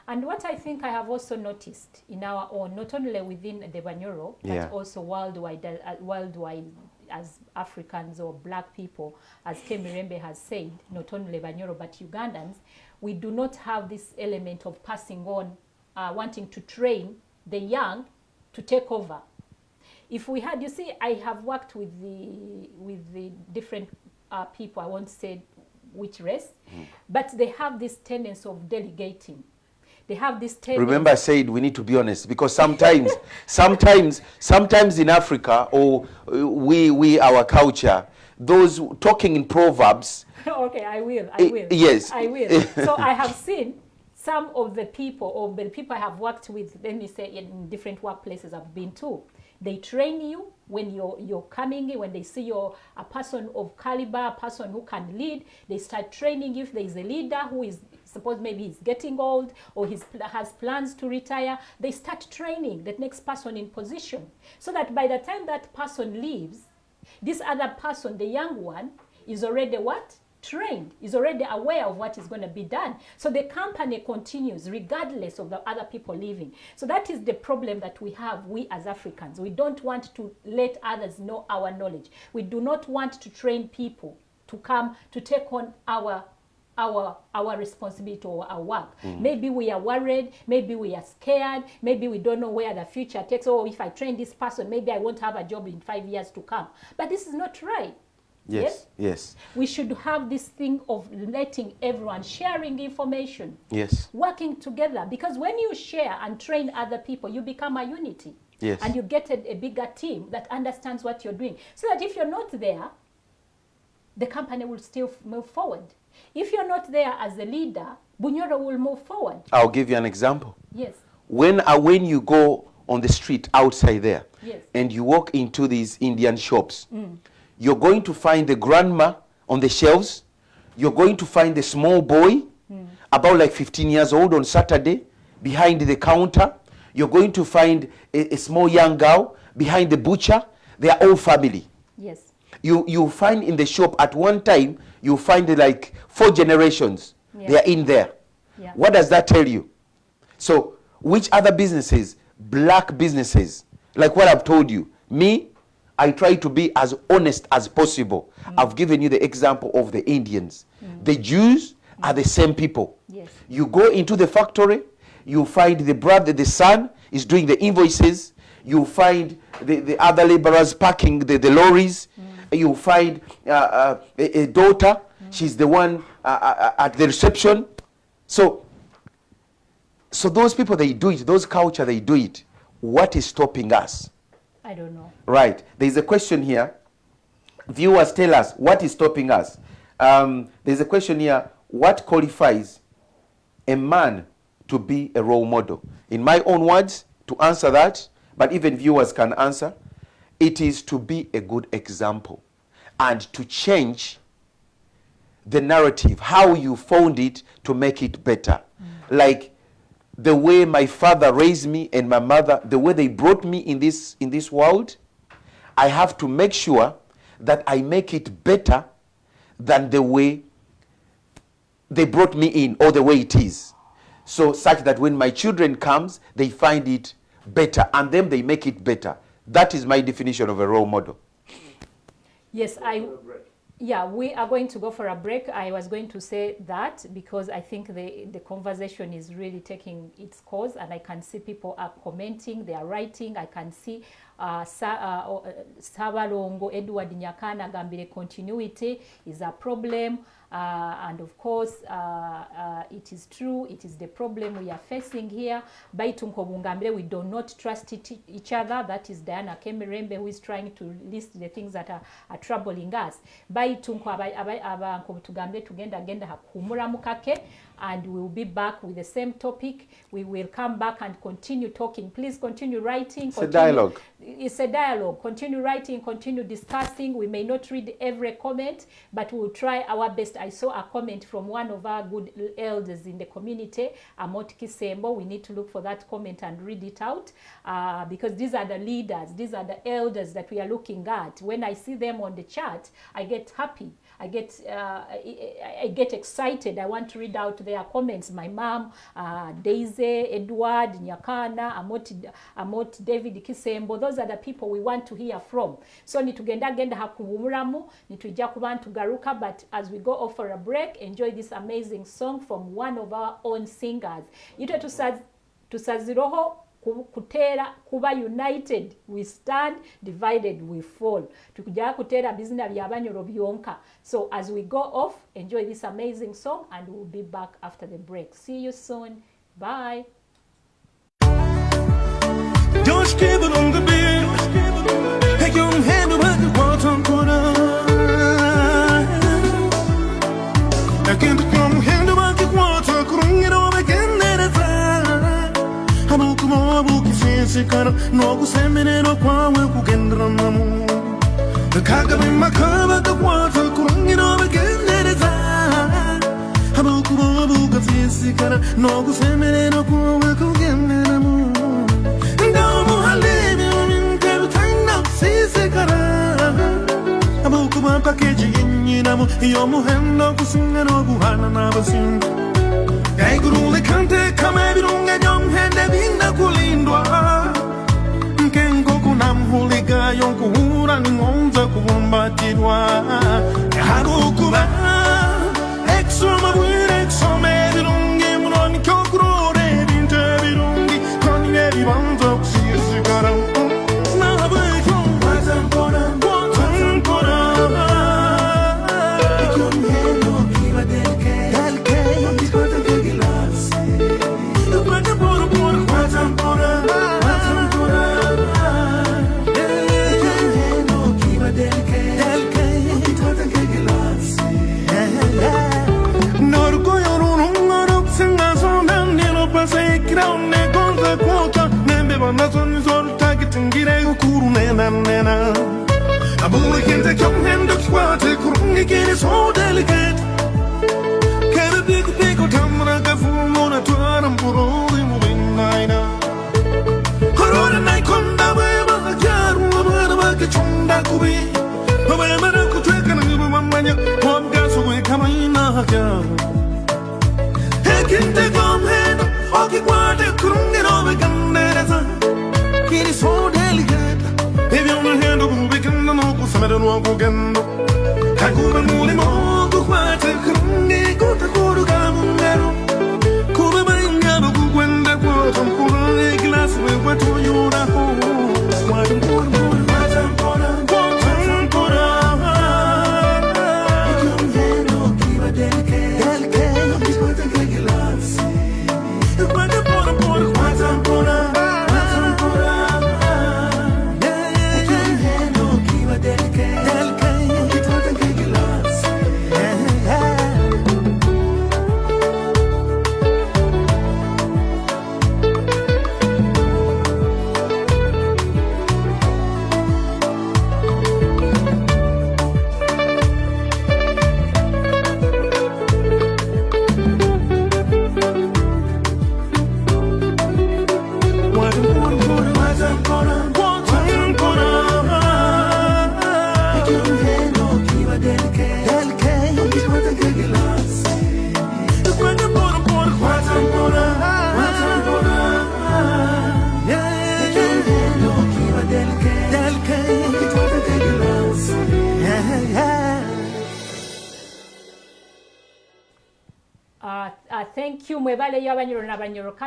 And what I think I have also noticed in our own, not only within the Banyoro, but Yeah. also worldwide, uh, worldwide as Africans or black people, as Kemirembe has said, not only Banyoro but Ugandans, we do not have this element of passing on, uh, wanting to train the young to take over. If we had, you see, I have worked with the with the different uh, people. I won't say which race, but they have this tendency of delegating. They have this tendency. Remember, I said we need to be honest because sometimes, sometimes, sometimes in Africa or uh, we, we, our culture, those talking in proverbs, okay, I will. I Eh, will. yes. I will. so I have seen some of the people, or the people I have worked with. Let me say in different workplaces I've been to. They train you when you're you're coming. When they see you're a person of caliber, a person who can lead, they start training. If there is a leader who is suppose maybe he's getting old or he has plans to retire, they start training the next person in position, so that by the time that person leaves, this other person, the young one, is already what? Trained, is already aware of what is going to be done. So the company continues regardless of the other people leaving. So that is the problem that we have, we as Africans. We don't want to let others know our knowledge. We do not want to train people to come to take on our our our responsibility or our work. Hmm. Maybe we are worried, maybe we are scared, maybe we don't know where the future takes. Oh, if I train this person, maybe I won't have a job in five years to come. But this is not right. Yes. Yes. We should have this thing of letting everyone sharing information, Yes. working together. Because when you share and train other people, you become a unity. Yes. And you get a, a bigger team that understands what you're doing. So that if you're not there, the company will still move forward. If you're not there as a leader, Bunyoro will move forward. I'll give you an example. Yes. When uh, when you go on the street outside there Yes. and you walk into these Indian shops, you're going to find the grandma on the shelves. You're going to find the small boy, hmm. about like 15 years old on Saturday, behind the counter. You're going to find a, a small young girl behind the butcher. They are all family. Yes. You you find in the shop at one time you find like four generations. Yeah. They are in there. Yeah. What does that tell you? So, which other businesses, black businesses, like what I've told you, me, I try to be as honest as possible. Mm. I've given you the example of the Indians. The Jews are the same people. Yes. You go into the factory, you find the brother, the son is doing the invoices. You find the, the other laborers packing the, the lorries. You find uh, uh, a, a daughter, she's the one uh, uh, at the reception. So, so those people, they do it, those culture, they do it. What is stopping us? I don't know. Right. There's a question here. Viewers, tell us what is stopping us. Um, there's a question here. What qualifies a man to be a role model? In my own words, to answer that, but even viewers can answer, it is to be a good example and to change the narrative, how you found it to make it better. Like the way my father raised me and my mother, the way they brought me in this in this world, I have to make sure that I make it better than the way they brought me in or the way it is. So such that when my children comes, they find it better and then they make it better. That is my definition of a role model. Yes, I. Yeah, we are going to go for a break. I was going to say that because I think the, the conversation is really taking its course, and I can see people are commenting, they are writing. I can see uh, Sa, uh, uh, Sabalongo Edward Nyakana Gambire continuity is a problem. Uh, and of course, uh, uh, it is true, it is the problem we are facing here. Baitunko Bungambire, we do not trust it, each other. That is Diana Kemirembe who is trying to list the things that are, are troubling us. Baitunko Abanko Tugambire Tugenda Genda Hakumura Mukake, and we will be back with the same topic. We will come back and continue talking. Please continue writing. It's a dialogue. It's a dialogue. Continue writing, continue discussing. We may not read every comment, but we will try our best. I saw a comment from one of our good elders in the community, Amot Kisembo. We need to look for that comment and read it out uh, because these are the leaders, these are the elders that we are looking at. When I see them on the chat, I get happy. I get uh, I, I get excited. I want to read out their comments. My mom, uh, Daisy, Edward, Nyakana, Amot, Amot David Kisembo. Those are the people we want to hear from. So nitugenda genda hakuwumuramu, nitujja kuba ntugaruka, but as we go off for a break, enjoy this amazing song from one of our own singers. Tusaz, tusaziroho ku- kuteera kuba united we stand divided we fall. Tukujja kuteera bizina byabanyoro byonka. So as we go off enjoy this amazing song and we'll be back after the break. See you soon. Bye. Keep it on the beat. Take your hand over the bottom kusikana nokusemererwa kwawe kugendera namu kagabe makabaka kwatwe kurangiro bigendereza abakuba bugatsisikana nokusemererwa kwawe kugenderamu ndaumuhalebi ominke bitanga kusisikana abakuba pakeji yenyinamu yomuhendo kusinga nokuhana n'abasinga yaigurule kante kama virungenyo mhende vinakulindwa nkengokunamhuligayo nkuhura ningonza kuvumbatirwa. Harukuba exomabwi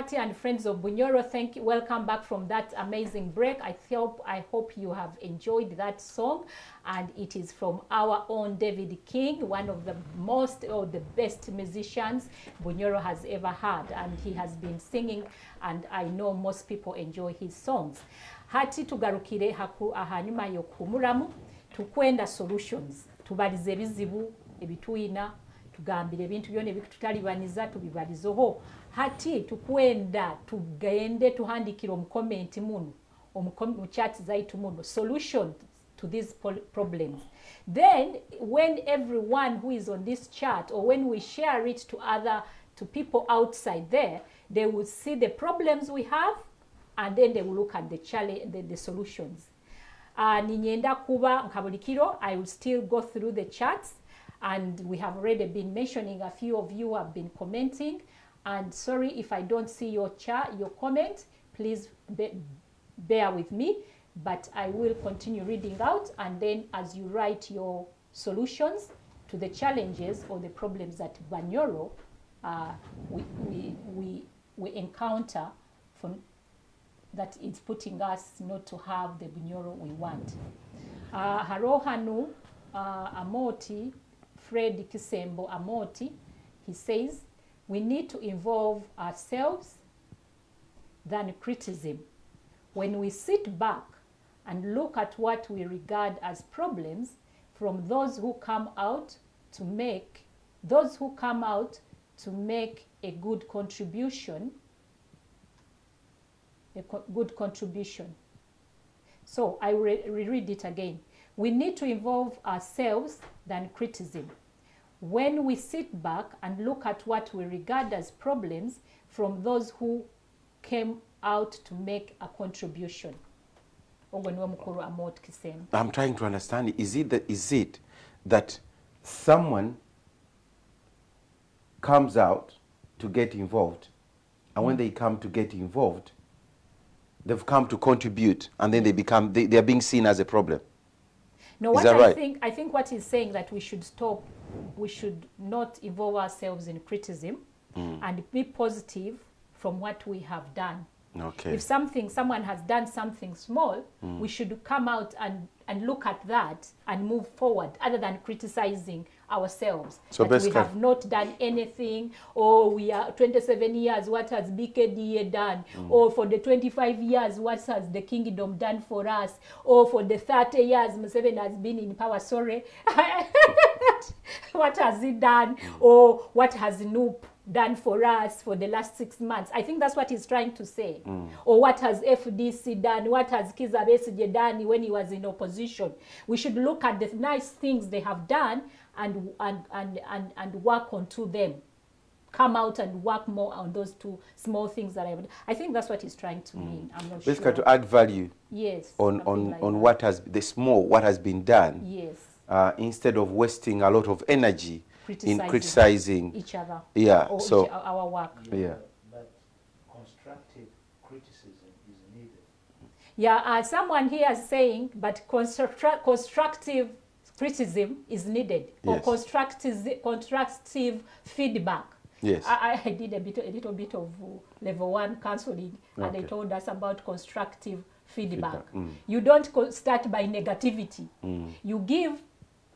n'abanyorokati and friends of bunyoro thank you. Welcome back from that amazing break. I hope i hope you have enjoyed that song. And it is from our own david king one of the most or the best musicians bunyoro has ever had. And he has been singing and i know most people enjoy his songs. Hati tugarukire haku ahanyuma yokuhumuramu tukwenda solutions. Tubalize ebizibu ebituyina tugambire ebintu byona ebitutalibaniza tubibalizeho. Hati tukwenda tugende tuhandikire omukomenti muno munu mu chat zaitu muno solution to these problem then when everyone who is on this chat or when we share it to other to people outside there they will see the problems we have and then they will look at the, challenge, the, the solutions. Uh, ninyenda kuba nkabulikiro i will still go through the charts and we have already been mentioning a few of you have been commenting. And sorry if i don't see your chat your comment. Please be, bear with me. But i will continue reading out. And then as you write your solutions to the challenges or the problems that banyoro uh, we, we, we, we encounter from that is putting us not to have the bunyoro we want. Uh, harohanu uh, amoti fred kisembo amoti he says we need to involve ourselves than criticism when we sit back and look at what we regard as problems from those who come out to make those who come out to make a good contribution a co- good contribution so I re- reread it again. We need to involve ourselves than criticism. When we sit back and look at what we regard as problems from those who came out to make a contribution. Ogwo niwo mukulu Amot Kisembo. I'm trying to understand. Is it that, is it that someone comes out to get involved, and when mm. they come to get involved, they've come to contribute, and then they become they, they are being seen as a problem. No, Is what that I right? think I think what he's saying that we should stop, we should not involve ourselves in criticism, Hmm. and be positive from what we have done. Okay. If something someone has done something small, Hmm. we should come out and and look at that and move forward, other than criticizing ourselves. So that we have not done anything, or we are 27 years. What has BKDA done? Or for the 25 years, what has the kingdom done for us? Or for the 30 years, Museveni has been in power. Sorry, what has he done? Or what has Noop done for us for the last six months. I think that's what he's trying to say. Mm. Or what has FDC done? What has Kizza Besigye done when he was in opposition? We should look at the nice things they have done and, and, and, and, and work onto them. Come out and work more on those two small things that I would. I think that's what he's trying to mean. I'm not Basically, sure. to add value yes. on, on, like on that. what has the small, what has been done, Yes. uh, instead of wasting a lot of energy in Criticizing criticizing. Each other. Yeah, Or so- each, our work. Yeah. But constructive criticism is needed. Yeah, uh, someone here is saying, but constructra- constructive criticism is needed or Yes. constructive, constructive feedback. Yes. I, I- did a, bit, a little bit of uh, level one counseling and they Okay. told us about constructive feedback. Feedback, mm. You don't start by negativity. You give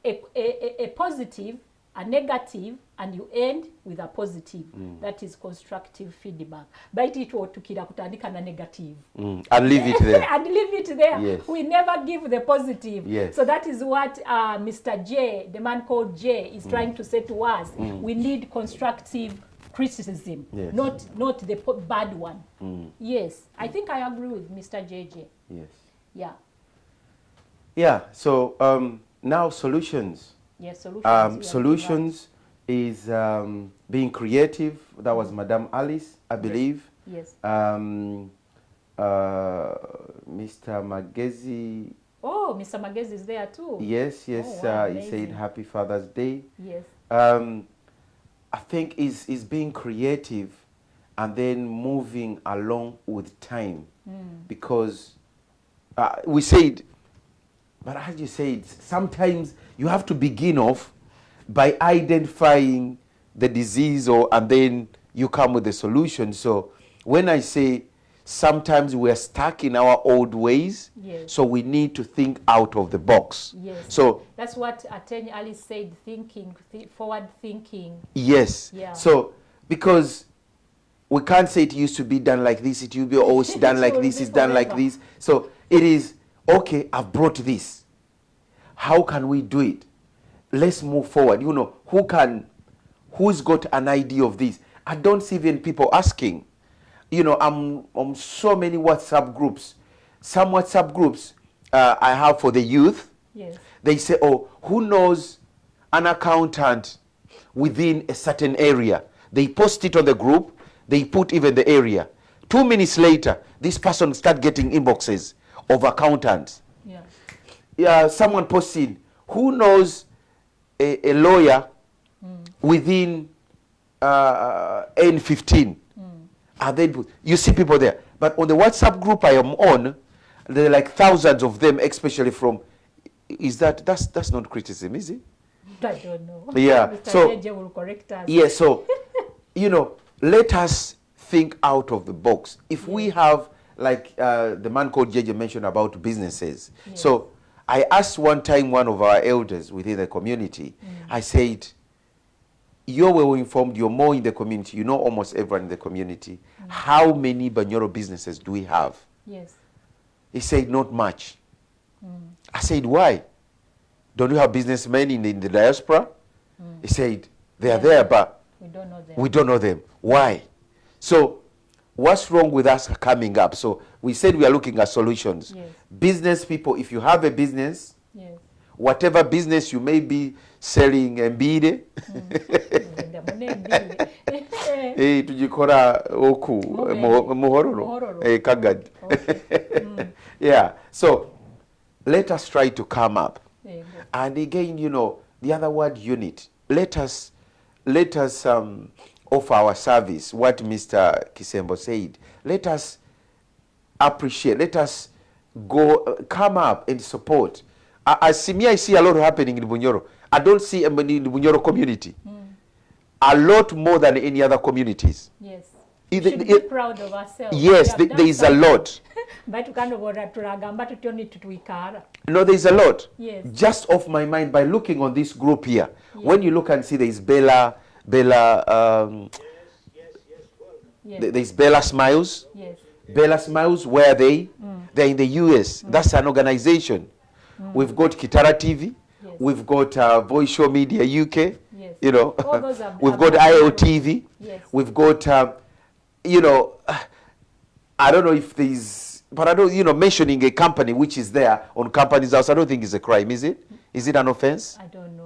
a, a- a positive, a negative, and you end with a positive. Mm. That is constructive feedback. Bite it tukira kutandika na negative. Mm. And leave it there. and leave it there. Yes. We never give the positive. Yes. So that is what uh, Mr. J, the man called J, Mm. is trying to say to us. We need constructive criticism, Yes. Mm. not not the bad one. Yes, I think I agree with Mr. JJ. yes. Yeah. Yeah. So um, now solutions. Yes. Solutions. Um, solutions is um, being creative. That was Madame Alice, I believe. Yes. Um, uh, Mr. Magezi. Oh, Mr. Magezi is there too. Yes, yes. Oh, wow, uh, he said. Happy Father's Day. Yes. um, I think is is being creative and then moving along with time because uh, we said, but as you said, sometimes you have to begin off by identifying the disease or and then you come with a solution. So when I say sometimes we're stuck in our old ways, Yes. so we need to think out of the box. Yes. So That's what Attorney Ali said. Thinking, th- forward thinking. Yes. Yeah. So because we can't say it used to be done like this, it will be always done like this, it's done like this. So it is okay, I've brought this. How can we do it? Let's move forward. You know, who can who's got an idea of this? I don't see even people asking. You know, I'm on so many WhatsApp groups. Some WhatsApp groups uh, I have for the youth Yes. they say, oh, who knows an accountant within a certain area? They post it on the group, they put even the area. Two minutes later, this person start getting inboxes of accountants. Yeah. Yeah, someone posted, who knows a, a lawyer mm. within uh, N15? And then you see people there. But on the WhatsApp group I am on, there are like thousands of them, especially from. Is that that's that's not criticism, is it? I don't know. Yeah, Mr. so- will correct us. Yes. So, you know, let us think out of the box. If we have, like uh, the man called JJ mentioned about businesses. So, I asked one time one of our elders within the community. Mm. I said, "You're well informed. You're more in the community. You know almost everyone in the community. Mm. How many Banyoro businesses do we have?" Yes. He said, not much. Mm. I said, why? Don't you have businessmen in the, in the diaspora? He said, they are Yeah. there, but We don't know them. we don't know them. Why? So, what's wrong with us coming up? So, we said we are looking at solutions. Yes. Business people, if you have a business, Yes. whatever business you may be selling mbide Ngenda munembile. eh, tujikora oku muhororo eh, yeah so let us try to come up There you go. and again you know the other word unit let us let us um, offer our service what mr kisembo said let us appreciate let us go uh, come up and support I, see me i see a lot happening in bunyoro i don't see um, in the bunyoro community a lot more than any other communities Yes. We should be it- proud of ourselves. yes We have th- there is a lot Baitu kanobora tulagamba tutyo nitutwikara. No, there's a lot. Yes. Just off my mind by looking on this group here. When you look and see there's Bella, Bella, um, Yes. th- there's Bella Smiles. Yes. Bella Smiles, where are they? They're in the US. That's an organization. We've got Kitara TV. Yes. We've got uh, Voice Show Media UK. Yes. You know, are- we've got IOTV. Yes. We've got, um, you know, I don't know if there's, but I don't, you know, mentioning a company which is there on Companies House, I don't think it's a crime, is it? Is it an offense? I don't know.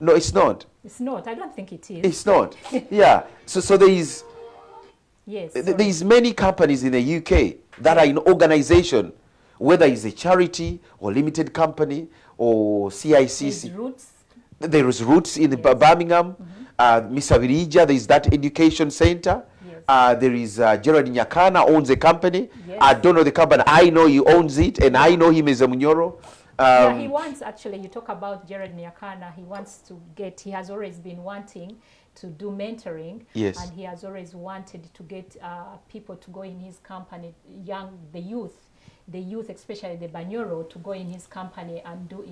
No, it's not. It's not. I don't think it is. It's not. yeah. So, so there is, yes. sorry. there's many companies in the UK that are in organization, whether it's a charity or limited company or There's CICC. roots. There is Roots in the Birmingham. Uh, Mr. Virija, there is that education center. Yes. Uh, there is uh, Gerald Nyakana owns a company. Yes. I don't know the company. I know he owns it, and I know him as a Munyoro. Yeah, Um, he wants actually. You talk about Jared Nyakana. He wants to get. He has always been wanting to do mentoring. Yes. And he has always wanted to get uh, people to go in his company, young the youth, the youth, especially the Banyoro, to go in his company and do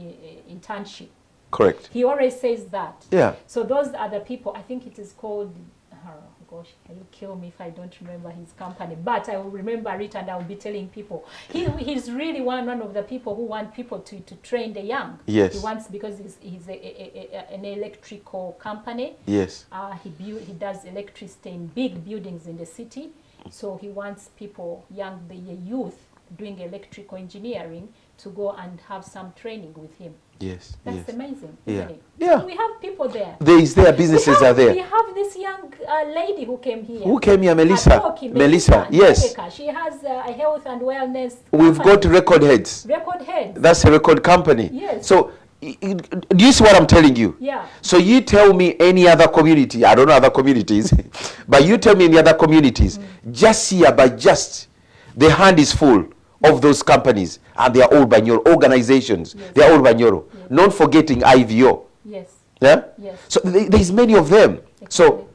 internship. correct. He always says that. Yeah. So those are the people. I think it is called. Oh gosh, he'll kill me if I don't remember his company. But I will remember it, and I will be telling people. He, he's really one one of the people who want people to, to train the young. Yes. He wants because he's, he's a, a, a, an electrical company. Yes. Uh, he build, he does electricity in big buildings in the city. So he wants people, young the youth, doing electrical engineering to go and have some training with him. Yes. That's yes. amazing, Yeah. Yeah. We have people there. There is there. Businesses have, are there. We have this young uh, lady who came here. Who came here, Melissa? Atoki, Melissa, yes. She has uh, a health and wellness. We've company. got record heads. record head. That's a record company. Yes. So, i- i- do you see what I'm telling you? Yeah. So you tell me any other community, I don't know other communities, but you tell me any other communities, just here by just, the hand is full of those companies and they are all Banyoro, organizations, Yes. they are all Banyoro. Not forgetting IVO. Yes. Yeah? Yes. So th- there's many of them. Exactly. So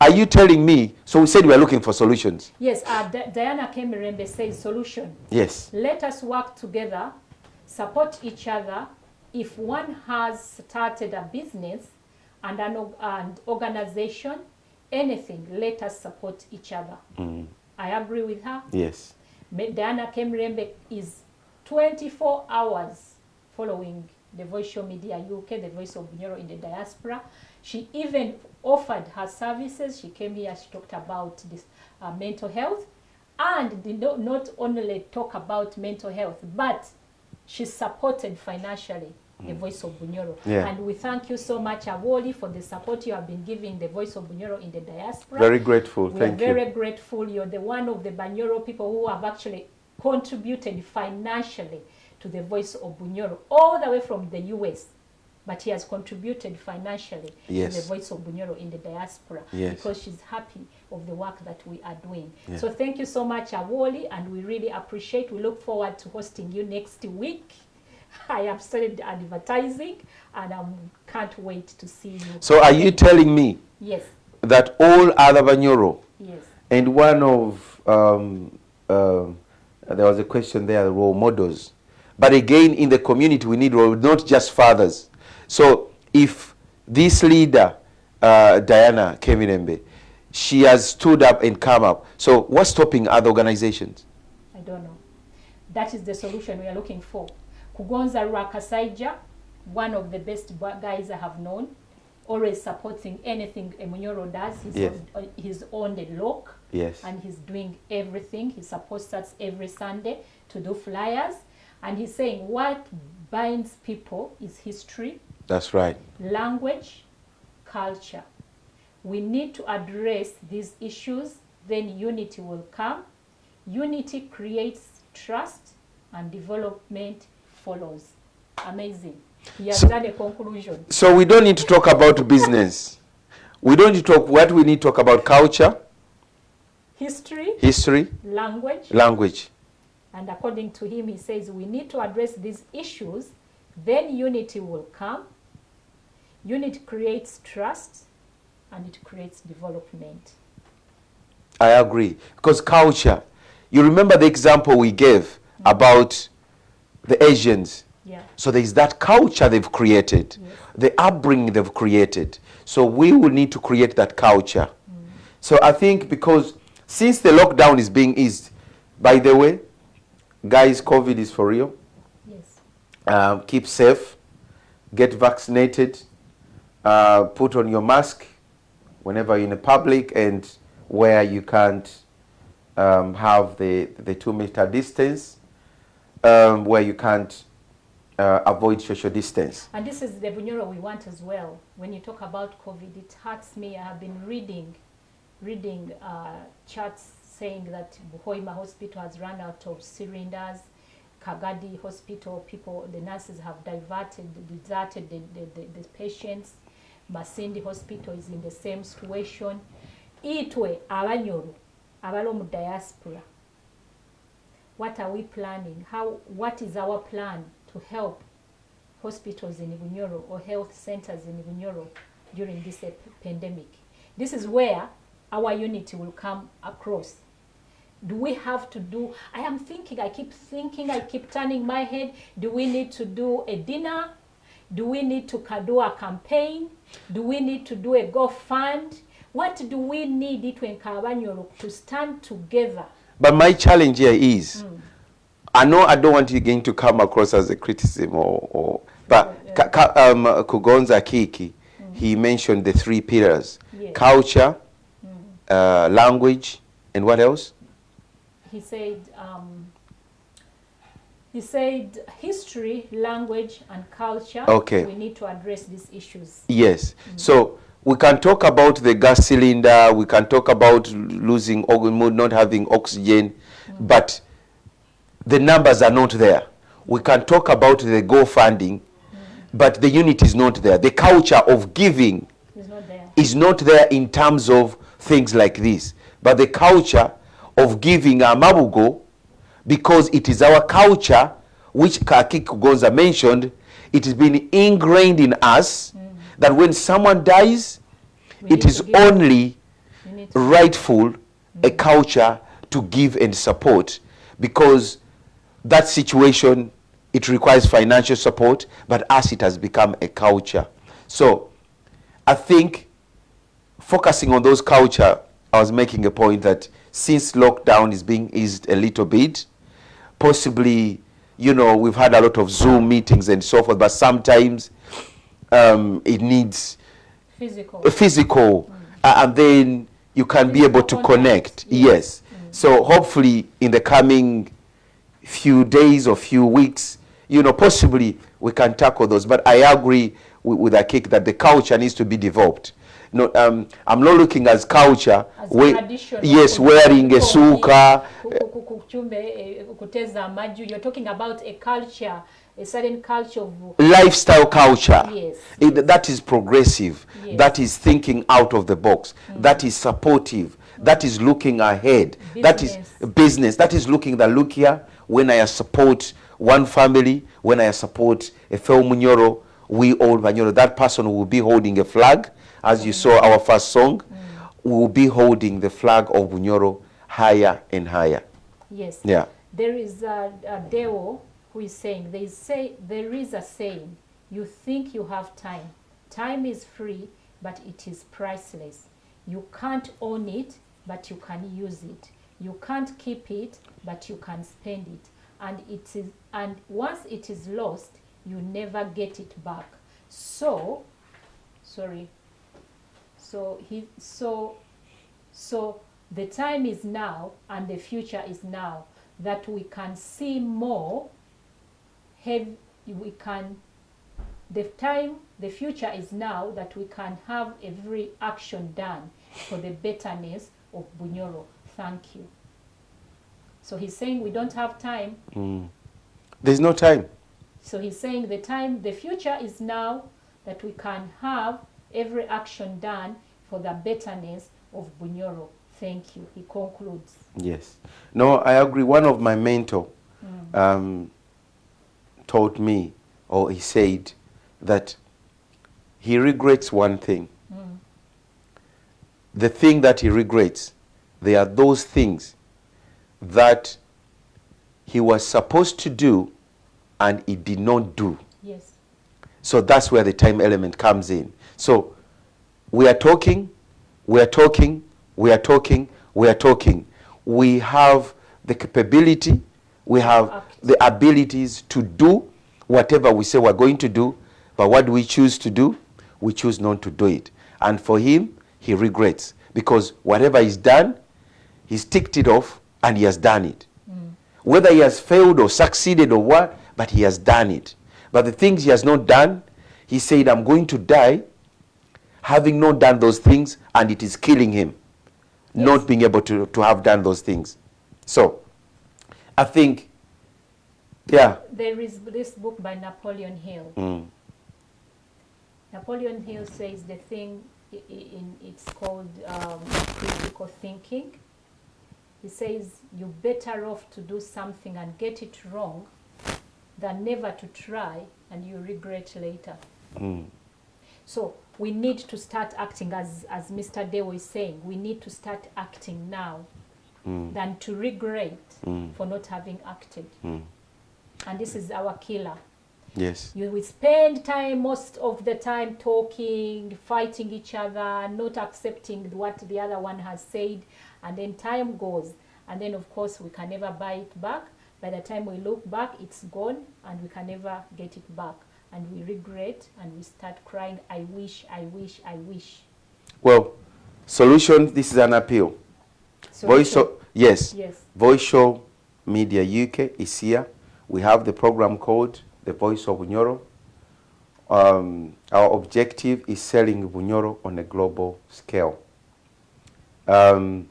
are you telling me, so we said we are looking for solutions. Yes. Uh, Di- Diana Kemirembe says solution. Yes. Let us work together, support each other. If one has started a business and an and organization, anything, let us support each other. I agree with her. Yes. Diana Kemrembe is 24 hours following the Voice Show Media UK, the voice of Bunyoro in the diaspora. She even offered her services. She came here, she talked about this uh, mental health and did not, not only talk about mental health, but she supported financially the mm. voice of Bunyoro. Yeah. And we thank you so much, Awoli, for the support you have been giving the voice of Bunyoro in the diaspora. Very grateful. We Thank are you. very grateful. You're the one of the Banyoro people who have actually contributed financially to the voice of Bunyoro, all the way from the US. But he has contributed financially to the voice of Bunyoro in the diaspora Yes. because she's happy of the work that we are doing. Yeah. So thank you so much, Awoli, and we really appreciate. We look forward to hosting you next week. I have started advertising, and I can't wait to see you. So are you telling me Yes, that all other Banyoro yes, And one of, um, um, there was a question there, role models. But again, in the community, we need role, not just fathers. So if this leader, uh, Diana Kemirembe, she has stood up and come up. So what's stopping other organizations? I don't know. That is the solution we are looking for. Kugonza Rakasaija, one of the best guys I have known, always supporting anything Emunyoro does. He's, Yes. on, uh, he's on the lock Yes. and he's doing everything. He supports us every Sunday to do flyers. And he's saying what binds people is history, That's right. language, culture. We need to address these issues, then unity will come. Unity creates trust and development follows. Amazing. He has So- done a conclusion. So we don't need to talk about business. We don't need to talk, what we need to talk about culture, History, history, language, language. and according to him, he says we need to address these issues, then unity will come. Unity creates trust and it creates development. I agree. Because culture, you remember the example we gave mm. about the Asians. Yeah. So there's that culture they've created, Yes. the upbringing they've created. So we will need to create that culture. So I think because since the lockdown is being eased, by the way, guys, COVID is for real. Yes. Um, keep safe, get vaccinated, uh, put on your mask whenever you're in the public and where you can't um, have the, the two meter distance, um, where you can't uh, avoid social distance. And this is the Bunyoro we want as well. When you talk about COVID, it hurts me. I have been reading, reading uh, charts saying that Buhoima Hospital has run out of cylinders. Kagadi Hospital, people, the nurses have diverted, deserted the, the, the, the patients. Masindi Hospital is in the same situation. Itwe abanyoro abali mu diaspora. What are we planning? How? What is our plan to help hospitals in Bunyoro or health centers in Bunyoro during this pandemic? This is where our unity will come across. Do we have to do? I am thinking, I keep thinking, I keep turning my head. Do we need to do a dinner? Do we need to do a campaign? Do we need to do a GoFund? What do we need when Kabanyoro to stand together? But my challenge here is, I know I don't want you going to come across as a criticism or, or but Ka- Ka- um, Kugonza Kiki, he mentioned the three pillars: culture, uh, language, and what else? he said um, he said history language and culture. Okay. we need to address these issues. Yes. So we can talk about the gas cylinder. We can talk about losing not having oxygen, but the numbers are not there. We can talk about the go funding, but the unit is not there. The culture of giving is not there is not there in terms of things like this. But the culture of giving a mabugo, because it is our culture, which Kaki Kugonza mentioned, it has been ingrained in us mm. That when someone dies, We it is only we need to rightful a mm. culture to give and support. Because that situation it requires financial support but as it has become a culture. So i think focusing on those culture i was making a point that since lockdown is being eased a little bit possibly you know we've had a lot of zoom meetings and so forth but sometimes um, it needs physical. physical uh, and then you can be able to Physical connect. contact, yes. So hopefully in the coming few days or few weeks you know possibly we can tackle those. But i agree with, with Akik that the culture needs to be developed. No, um, i'm not looking as culture as we- yes wearing a suka. eh, you're talking about a culture a certain culture of lifestyle culture. Yes, It- that is progressive. Yes. that is thinking out of the box. Hmm. That is supportive. That is looking ahead. That is Business. business. That is looking that look here. When i support one family when i support a fellow munyoro we all munyoro that person will be holding a flag. As you saw our first song we will be holding the flag of bunyoro higher and higher. Yes. Yeah. There is a, a Deo who is saying, is, say, there is a saying, you think you have time. Time is free, but it is priceless. You can't own it, but you can use it. You can't keep it, but you can spend it. And it is, and once it is lost, you never get it back. So, sorry. So he, so so the time is now and the future is now that we can see more have we can the time the future is now that we can have every action done for the betterness of Bunyoro. Thank you. So he's saying we don't have time. there's no time So he's saying the time, the future is now that we can have every action done for the betterness of Bunyoro. Thank you. He concludes. Yes. No, I agree. One of my mentor um, taught me, or he said, that he regrets one thing. Mm. The thing that he regrets, they are those things that he was supposed to do and he did not do. Yes. So that's where the time element comes in. So we are talking, we are talking, we are talking, we are talking. We have the capability, we have. The abilities to do whatever we say we're going to do, but what do we choose to do? we choose not to do it. And for him, he regrets because whatever he's done, he's ticked it off and he has done it. Mm. Whether he has failed or succeeded or what, but he has done it. But the things he has not done, he said, I'm going to die having not done those things, and it is killing him, not being able to, to have done those things. So, I think, yeah. There is this book by Napoleon Hill. Mm. Napoleon Hill says the thing in it's called um, critical thinking. He says you're better off to do something and get it wrong than never to try and you regret later. Mm. So we need to start acting as as Mr. Deo is saying. We need to start acting now Mm. than to regret Mm. for not having acted. And this is our killer. Yes. You will spend time most of the time talking, fighting each other, not accepting what the other one has said, and then time goes. And then, of course, we can never buy it back. By the time we look back, it's gone, and we can never get it back. And we regret, and we start crying, I wish, I wish, I wish. Well, solution, this is an appeal. Voice Solution. show, yes. Yes. Voice Show Media UK is here. We have the program called The Voice of Bunyoro. Um, our objective is selling Bunyoro on a global scale. Um,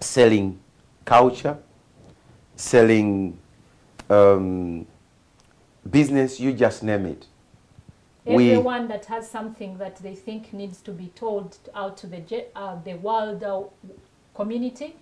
selling culture, selling um, business, you just name it. We- Everyone that has something that they think needs to be told out to the uh, the world uh, community,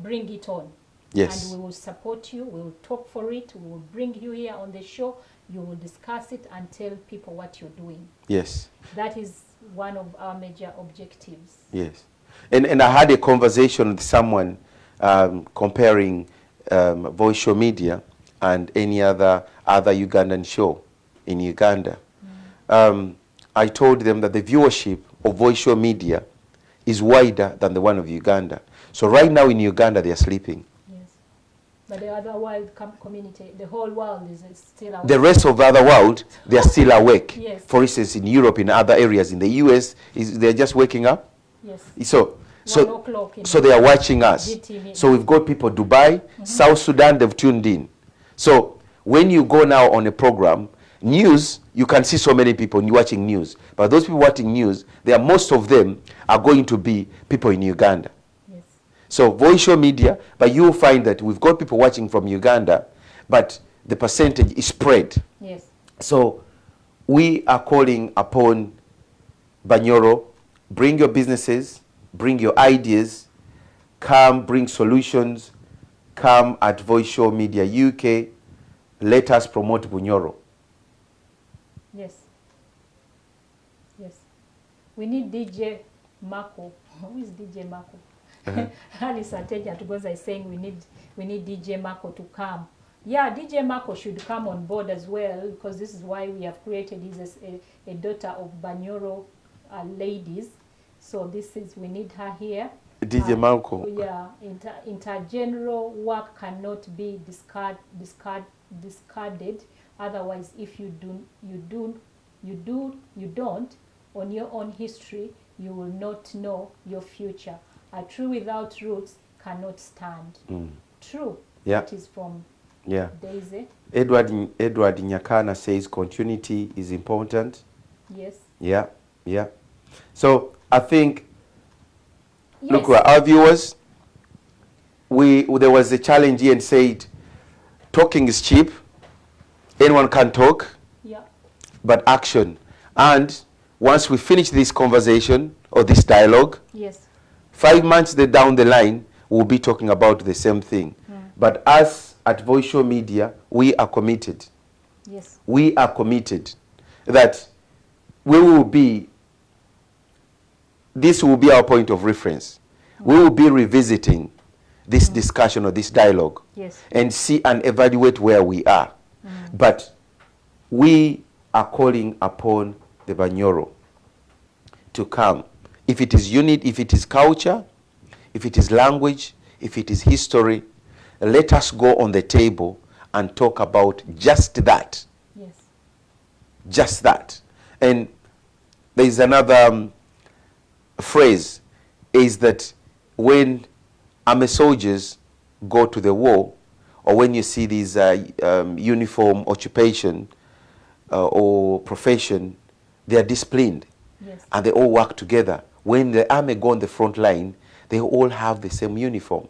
bring it on. Yes. And we will support you. We will talk for it. We will bring you here on the show. You will discuss it and tell people what you're doing. Yes. That is one of our major objectives. Yes. And, and I had a conversation with someone um, comparing um, voice show media and any other, other Ugandan show in Uganda. Um, I told them that the viewership of voice show media is wider than the one of Uganda. So right now in Uganda, they are sleeping. But the other world com- community, the whole world is still awake. The rest of the other world, they are still awake. Yes. For instance, in Europe, in other areas, in the US, is, they're just waking up. Yes. So, so, so they are watching us. GTV. So we've got people Dubai, mm-hmm. South Sudan, they've tuned in. So when you go now on a program, news, you can see so many people watching news. But those people watching news, they are, most of them are going to be people in Uganda. So voice show media, but you will find that we've got people watching from Uganda, but the percentage is spread. Yes. So we are calling upon Banyoro, bring your businesses, bring your ideas, come bring solutions, come at Voice Show Media UK, let us promote Bunyoro. Yes. Yes. We need DJ Marco. Who is DJ Marco? Alice Ateja Tugoza is saying we need we need DJ Marco to come. Yeah, DJ Marco should come on board as well because this is why we have created this as a, a daughter of Banyoro uh, ladies. So this is we need her here. DJ Uh, Marco. Yeah, inter, intergeneral work cannot be discard, discard, discarded. Otherwise, if you do, you do, you do, you don't, on your own history, you will not know your future. A tree without roots cannot stand. Mm. True. Yeah. That is from Yeah. Daisy. Edward, Edward Nyakana says continuity is important. Yes. Yeah, yeah. So I think Yes. Look, our viewers, we there was a challenge here and said, talking is cheap. Anyone can talk, Yeah. but action. And once we finish this conversation or this dialogue, Yes. Five months down the line, we'll be talking about the same thing. Hmm. But us at Voice Show Media, we are committed. Yes. We are committed that we will be, this will be our point of reference. Hmm. We will be revisiting this hmm. discussion or this dialogue Yes. and see and evaluate where we are. But we are calling upon the Banyoro to come. If it is unit, if it is culture, if it is language, if it is history, let us go on the table and talk about just that Yes. just that. And there is another um, phrase is that when army soldiers go to the war, or when you see these uh, um, uniform occupation uh, or profession, they are disciplined Yes. and they all work together. When the army go on the front line, they all have the same uniform.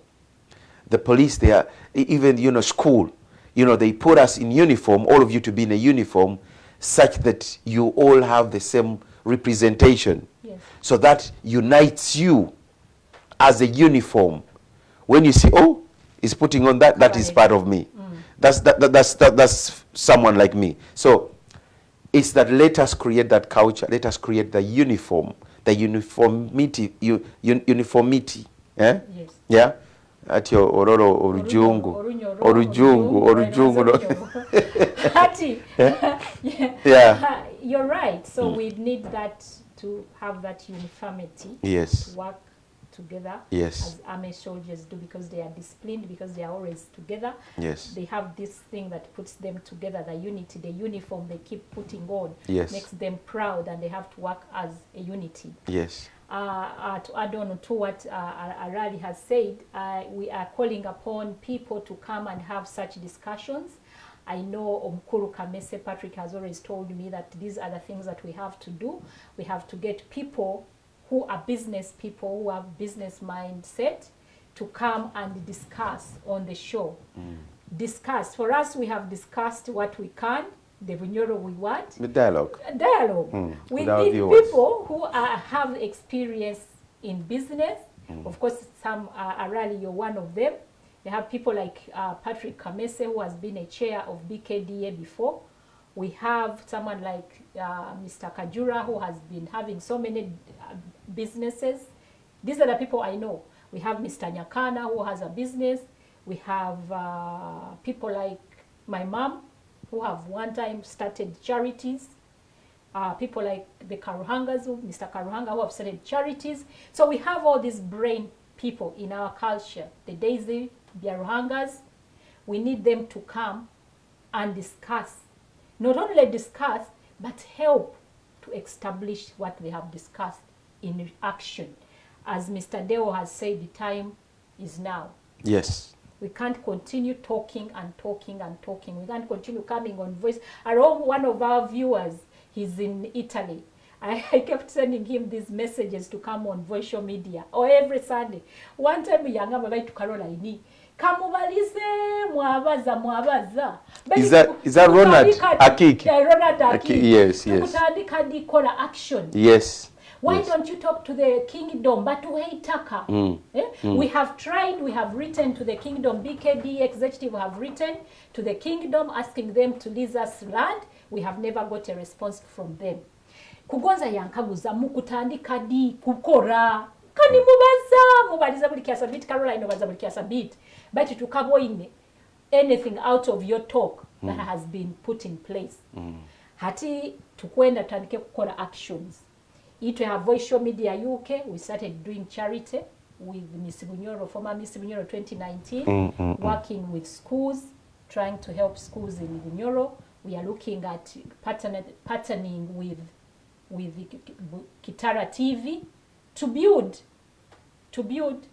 The police, they are even you know school, you know they put us in uniform, all of you to be in a uniform, such that you all have the same representation. Yes. So that unites you as a uniform. When you see, oh, he's putting on that, that is Correct. part of me. Mm. That's that, that, that's that, that's someone like me. So it's that let us create that culture. Let us create the uniform, the uniformity, un, uniformity. Eh? Yes. Yeah. Ati ororo orujungu, orujungu, orujungu. no? orujungu. Hati. Yeah. You're right. So we need that to have that uniformity. Yes. To work together. Yes. As army soldiers do because they are disciplined, because they are always together. Yes. They have this thing that puts them together, the unity, the uniform they keep putting on. Yes. Makes them proud and they have to work as a unity. Yes. uh, uh, to add on to what uh, Arali has said, uh, we are calling upon people to come and have such discussions. I know Omkuru Kamese Patrick has always told me that these are the things that we have to do. We have to get people who are business people, who have business mindset, to come and discuss on the show. Discuss. For us, we have discussed what we can, the Bunyoro we want, The dialogue. dialogue. Mm, We with need people who are, have experience in business. Mm. Of course, some are Arali, you're one of them. You have people like uh, Patrick Kamese, who has been a chair of BKDA before. We have someone like uh, Mr. Kajura, who has been having so many uh, businesses. These are the people I know. We have Mr. Nyakana, who has a business. We have uh, people like my mom, who have one time started charities uh, people like the Karuhangas, Mr. Karuhanga, who have started charities. So we have all these brain people in our culture, the Daisy Biaruhangas. We need them to come and discuss. Not only discuss, but help to establish what they have discussed in action. As Mr. Deo has said, the time is now. Yes. We can't continue talking and talking and talking. We can't continue coming on voice. I know one of our viewers, he's in Italy. I, I kept sending him these messages to come on social media or every Sunday. One time yangamba baitu Caroline kamubalize mwabaza mwabaza Is that- is that Ronald Akiki? Yeah, Ronald Aki- Akiki. yes, yes. Tukutandika dikola action Yes. Why yes. don't you talk to the kingdom? Batuheitaka Mm. eh? we have tried we have written to the kingdom bkd executive have written to the kingdom asking them to lease us land. We have never got a response from them. Kugonza yankaguza mukutandika di kukora. Kani mubaza? Mubaliza buli kyasabiti caroline obaza buli kyasabiti bati tukaboine anything out of your talk that has been put in place. Hati tukwenda tutandike kukola actions itwe a voice show media uk we started doing charity with miss bunyoro former miss bunyoro 2019 Mm, mm, working with schools trying to help schools in bunyoro. We are looking at partnering with with kitara tv to build to build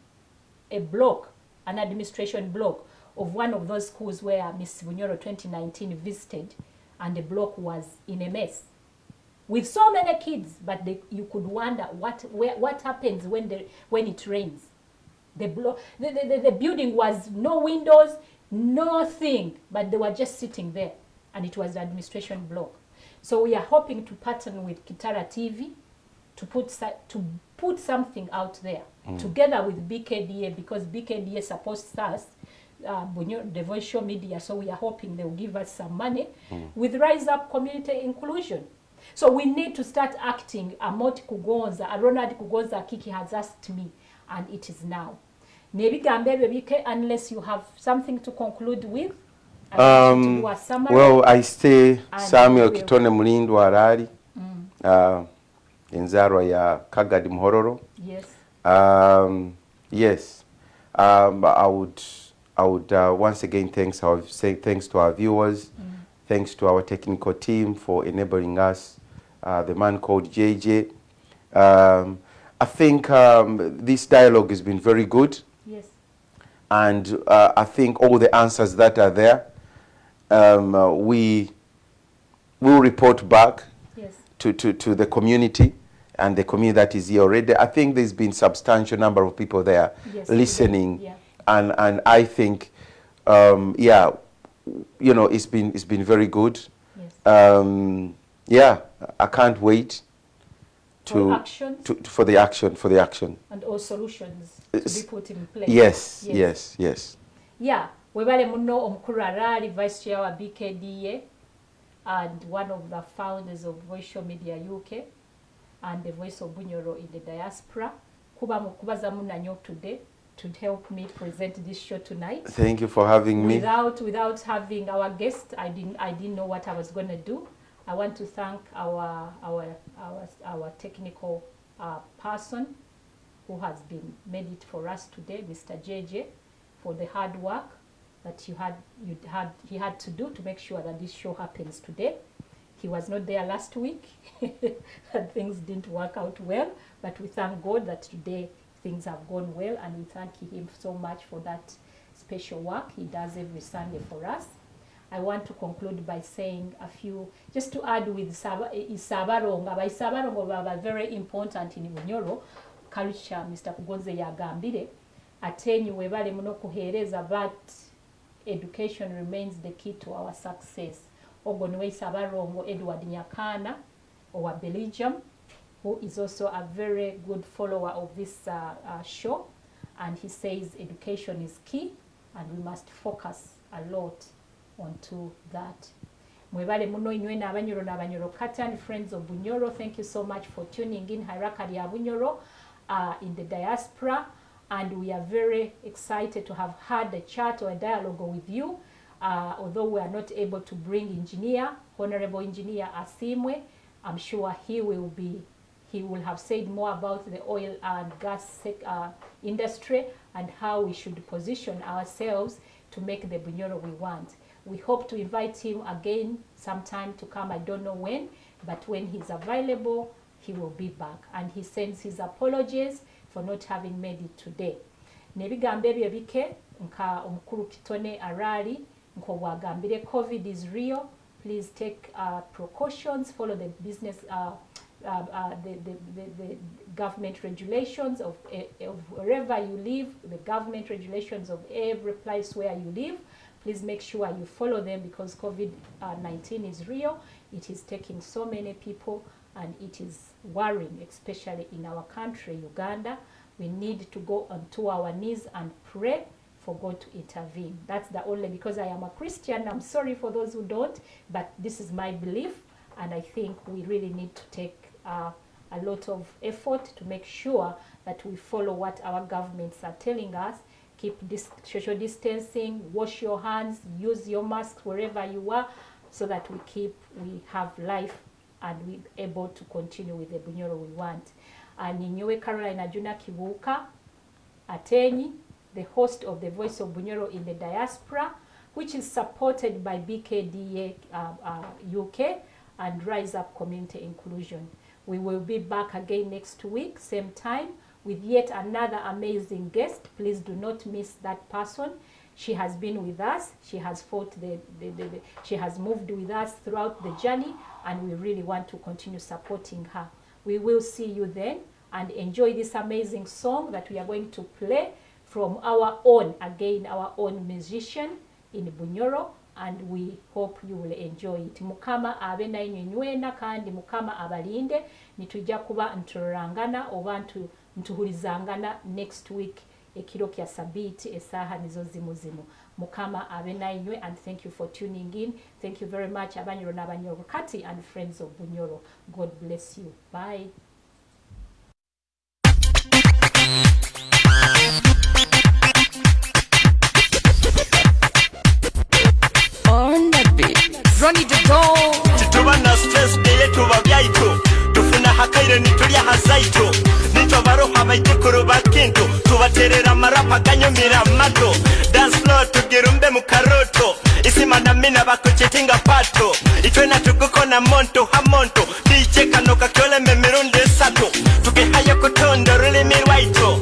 a block, an administration block of one of those schools where Miss Bunyoro 2019 visited, and the block was in a mess with so many kids. But they, you could wonder what where, what happens when the when it rains. The, block, the, the, the, the building was no windows, nothing, but they were just sitting there, and it was the administration block. So we are hoping to partner with Kitara TV to put to put something out there together with BKDA because BKDA supports us, uh, virtual media. So we are hoping they will give us some money with Rise Up Community Inclusion. So we need to start acting. Amoti Kugonza, a Ronald Kugonza Kiki has asked me, and it is now. Unless you have something to conclude with. um, well i stay samuel we'll... kitone mulindwa arali uh, enzarwa ya kagadi muhororo yes. Um, yes, um, I would. I would uh, once again thanks our say thanks to our viewers, mm. thanks to our technical team for enabling us uh, the man called JJ. Um, I think um, this dialogue has been very good, Yes. and uh, I think all the answers that are there, um, uh, we will report back Yes. to, to, to the community and the community that is here already. I think there's been substantial number of people there Yes, listening, yeah. and and I think, um, yeah, you know, it's been it's been very good. Yes. Yeah, I can't wait For to, to for the action for the action. and all solutions to be put in place. Yes, yes, yes. Yeah, webale muno omukulu araali vice chair wa BKDA and one of the founders of Voice Media UK and the voice of Bunyoro in the diaspora. Kuba mukubaza munanyo today to help me present this show tonight. Thank you for having me. Without without having our guest, I didn't I didn't know what I was going to do. I want to thank our our our our technical uh, person who has been made it for us today, Mr. JJ, for the hard work that you had you had he had to do to make sure that this show happens today. He was not there last week, and things didn't work out well. But we thank God that today things have gone well, and we thank him so much for that special work he does every Sunday for us. I want to conclude by saying a few, just to add with Saba- Isabaronga. By Isabaronga baba very important in Bunyoro culture, Mr. Kugonze yagambire. Atenyi webale muno kuheereza but education remains the key to our success. Ogwo niwe Isabarongo Edward Nyakana owa Belgium who is also a very good follower of this uh, uh, show and he says education is key and we must focus a lot onto that. Mwebale muno abanyoro n'abanyoro katan friends of bunyoro thank you so much for tuning in. Hairaka lya bunyoro uh, in the diaspora. And we are very excited to have had a chat or a dialogue with you. Uh, although we are not able to bring engineer honorable engineer asimwe i'm sure he will be he will have said more about the oil and gas uh, industry and how we should position ourselves to make the Bunyoro we want. We hope to invite him again sometime to come. I don't know when, but when he's available, he will be back. And he sends his apologies for not having made it today. Nebigambo ebyo bike nka omukulu kitone araali nk'obwagambire covid is real please take uh, precautions follow the business uh, uh, uh, the, the, the, the government regulations of, eh, of wherever you live, the government regulations of every place where you live. Please make sure you follow them because COVID-19 is real. It is taking so many people and it is worrying, especially in our country, Uganda. We need to go onto our knees and pray for God to intervene. That's the only, because I am a Christian, I'm sorry for those who don't, but this is my belief and I think we really need to take uh, a lot of effort to make sure that we follow what our governments are telling us. Keep this social distancing, wash your hands, use your mask wherever you are, so that we keep we have life and we're able to continue with the Bunyoro we want. And in Ninyowe Caroline Ajuna Kibuka, Atenyi, the host of the Voice of Bunyoro in the Diaspora, which is supported by BKDA uh, uh, UK and Rise Up Community Inclusion. We will be back again next week, same time, with yet another amazing guest. Please do not miss that person. She has been with us. She has fought the, the, the, the she has moved with us throughout the journey, and we really want to continue supporting her. We will see you then and enjoy this amazing song that we are going to play from our own, again, our own musician in Bunyoro, and we hope you will enjoy it. Mukama abe nainywe kandi Mukama abalinde nitujja kuba ntulangana oba ntuhulizangana next week ekiro kya sabiiti essaaha nizo zimu zimu. Mukama abe nainywe and thank you for tuning in. Thank you very much abanyoro n'abanyoro kati and friends of bunyoro. God bless you. Bye. On the beat. Ronnie the Dog. tituba na stress deye tuba byaito akaire nitulyahazaito nitwabaroha baitekuru ba kintu tubaterera marapa akanyumira mato dansfloor tugirumbe mu karoto isima mina bakuchetinga pato. Itwena tuguko na monto hamonto dichekano kakyoleme mirundi esatu tukehaya kutonda rulimi rwaito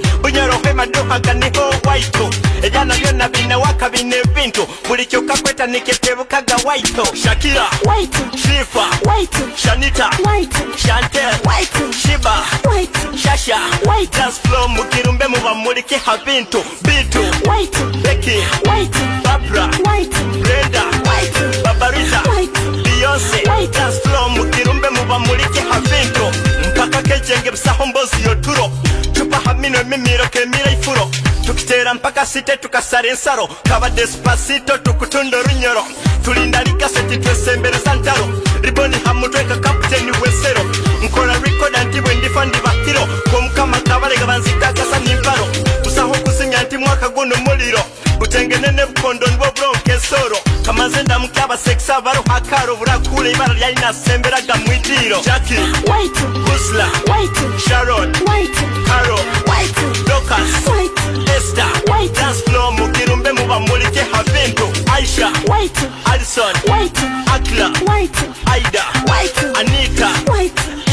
amaduuka ganiho waito ebyana byonna binewaka bino ebintu buli kyokka kwetanike tebukaga waito shakira waito shifa waito shanita waito shante waito shiba waito shasha waito dansflo mukirumbe mubamulike habintu bintu Waito babra waito brenda Waito babariza beyonce dansflo mukirumbe mubamulike habintu mpaka kejenge busaho mbozi yoturo mino emimiro kemiraifuro tukitera mpaka site tukasara ensalo kabadde spasito tukutunda olunyoro tulindanika seti twesembereza ntalo riboni hamutweka kaputeni wensero nkola rikoda nti bwe ndifa ndibakiro kwomukama ibara lyayinasemberaga mwidiro jaki husla sharon caro dokas esta dansflo mugirumbe mubamulike ha bintu aisha alison akla aida anita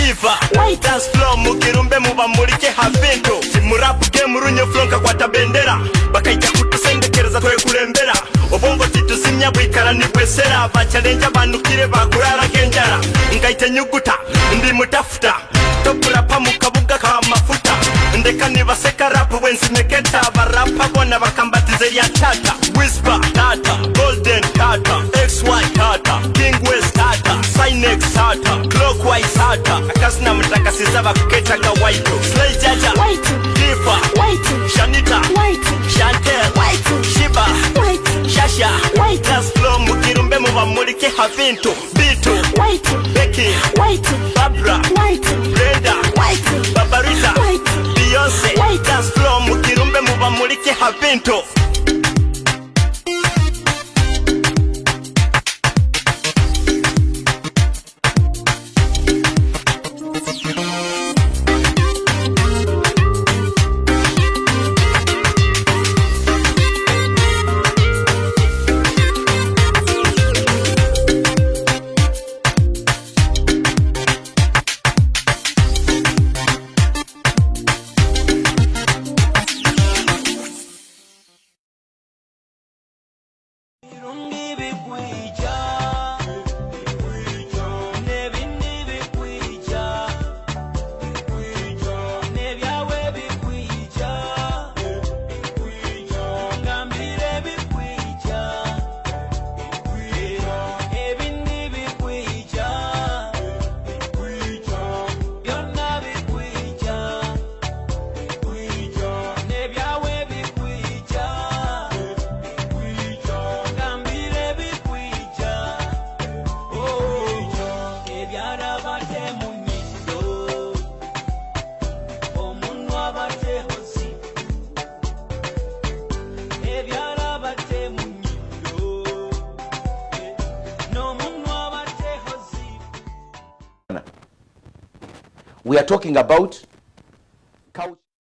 iva dansflo mugirumbe mubamulike ha bintu timurapuge murunye flonka kwata bendera. Bakaija kutusendekereza twekulembera obongo tituzimya bwikara nibwesera bacalenja banukire bakurara enjara ngaite nyuguta ndi mutafuta. Tokurapa mukabuga ka mafuta. Ndeka nibaseka rapu bwensimeketa barapa bona bakambatize lya tata. Whisper tata. Golden tata. Xy tata. King west tata. Sinex tata. Clockwise tata. Akasina mutakasiza bakuketaga waito slay jaja. Difa shanita. Chantel shiba kasha White. Flow mugirumbe mubamurike havinto Bitu. White. Becky White. Barbara White. Brenda. White. Babarita White. Beyonce. White. Flow mugirumbe mubamurike havinto about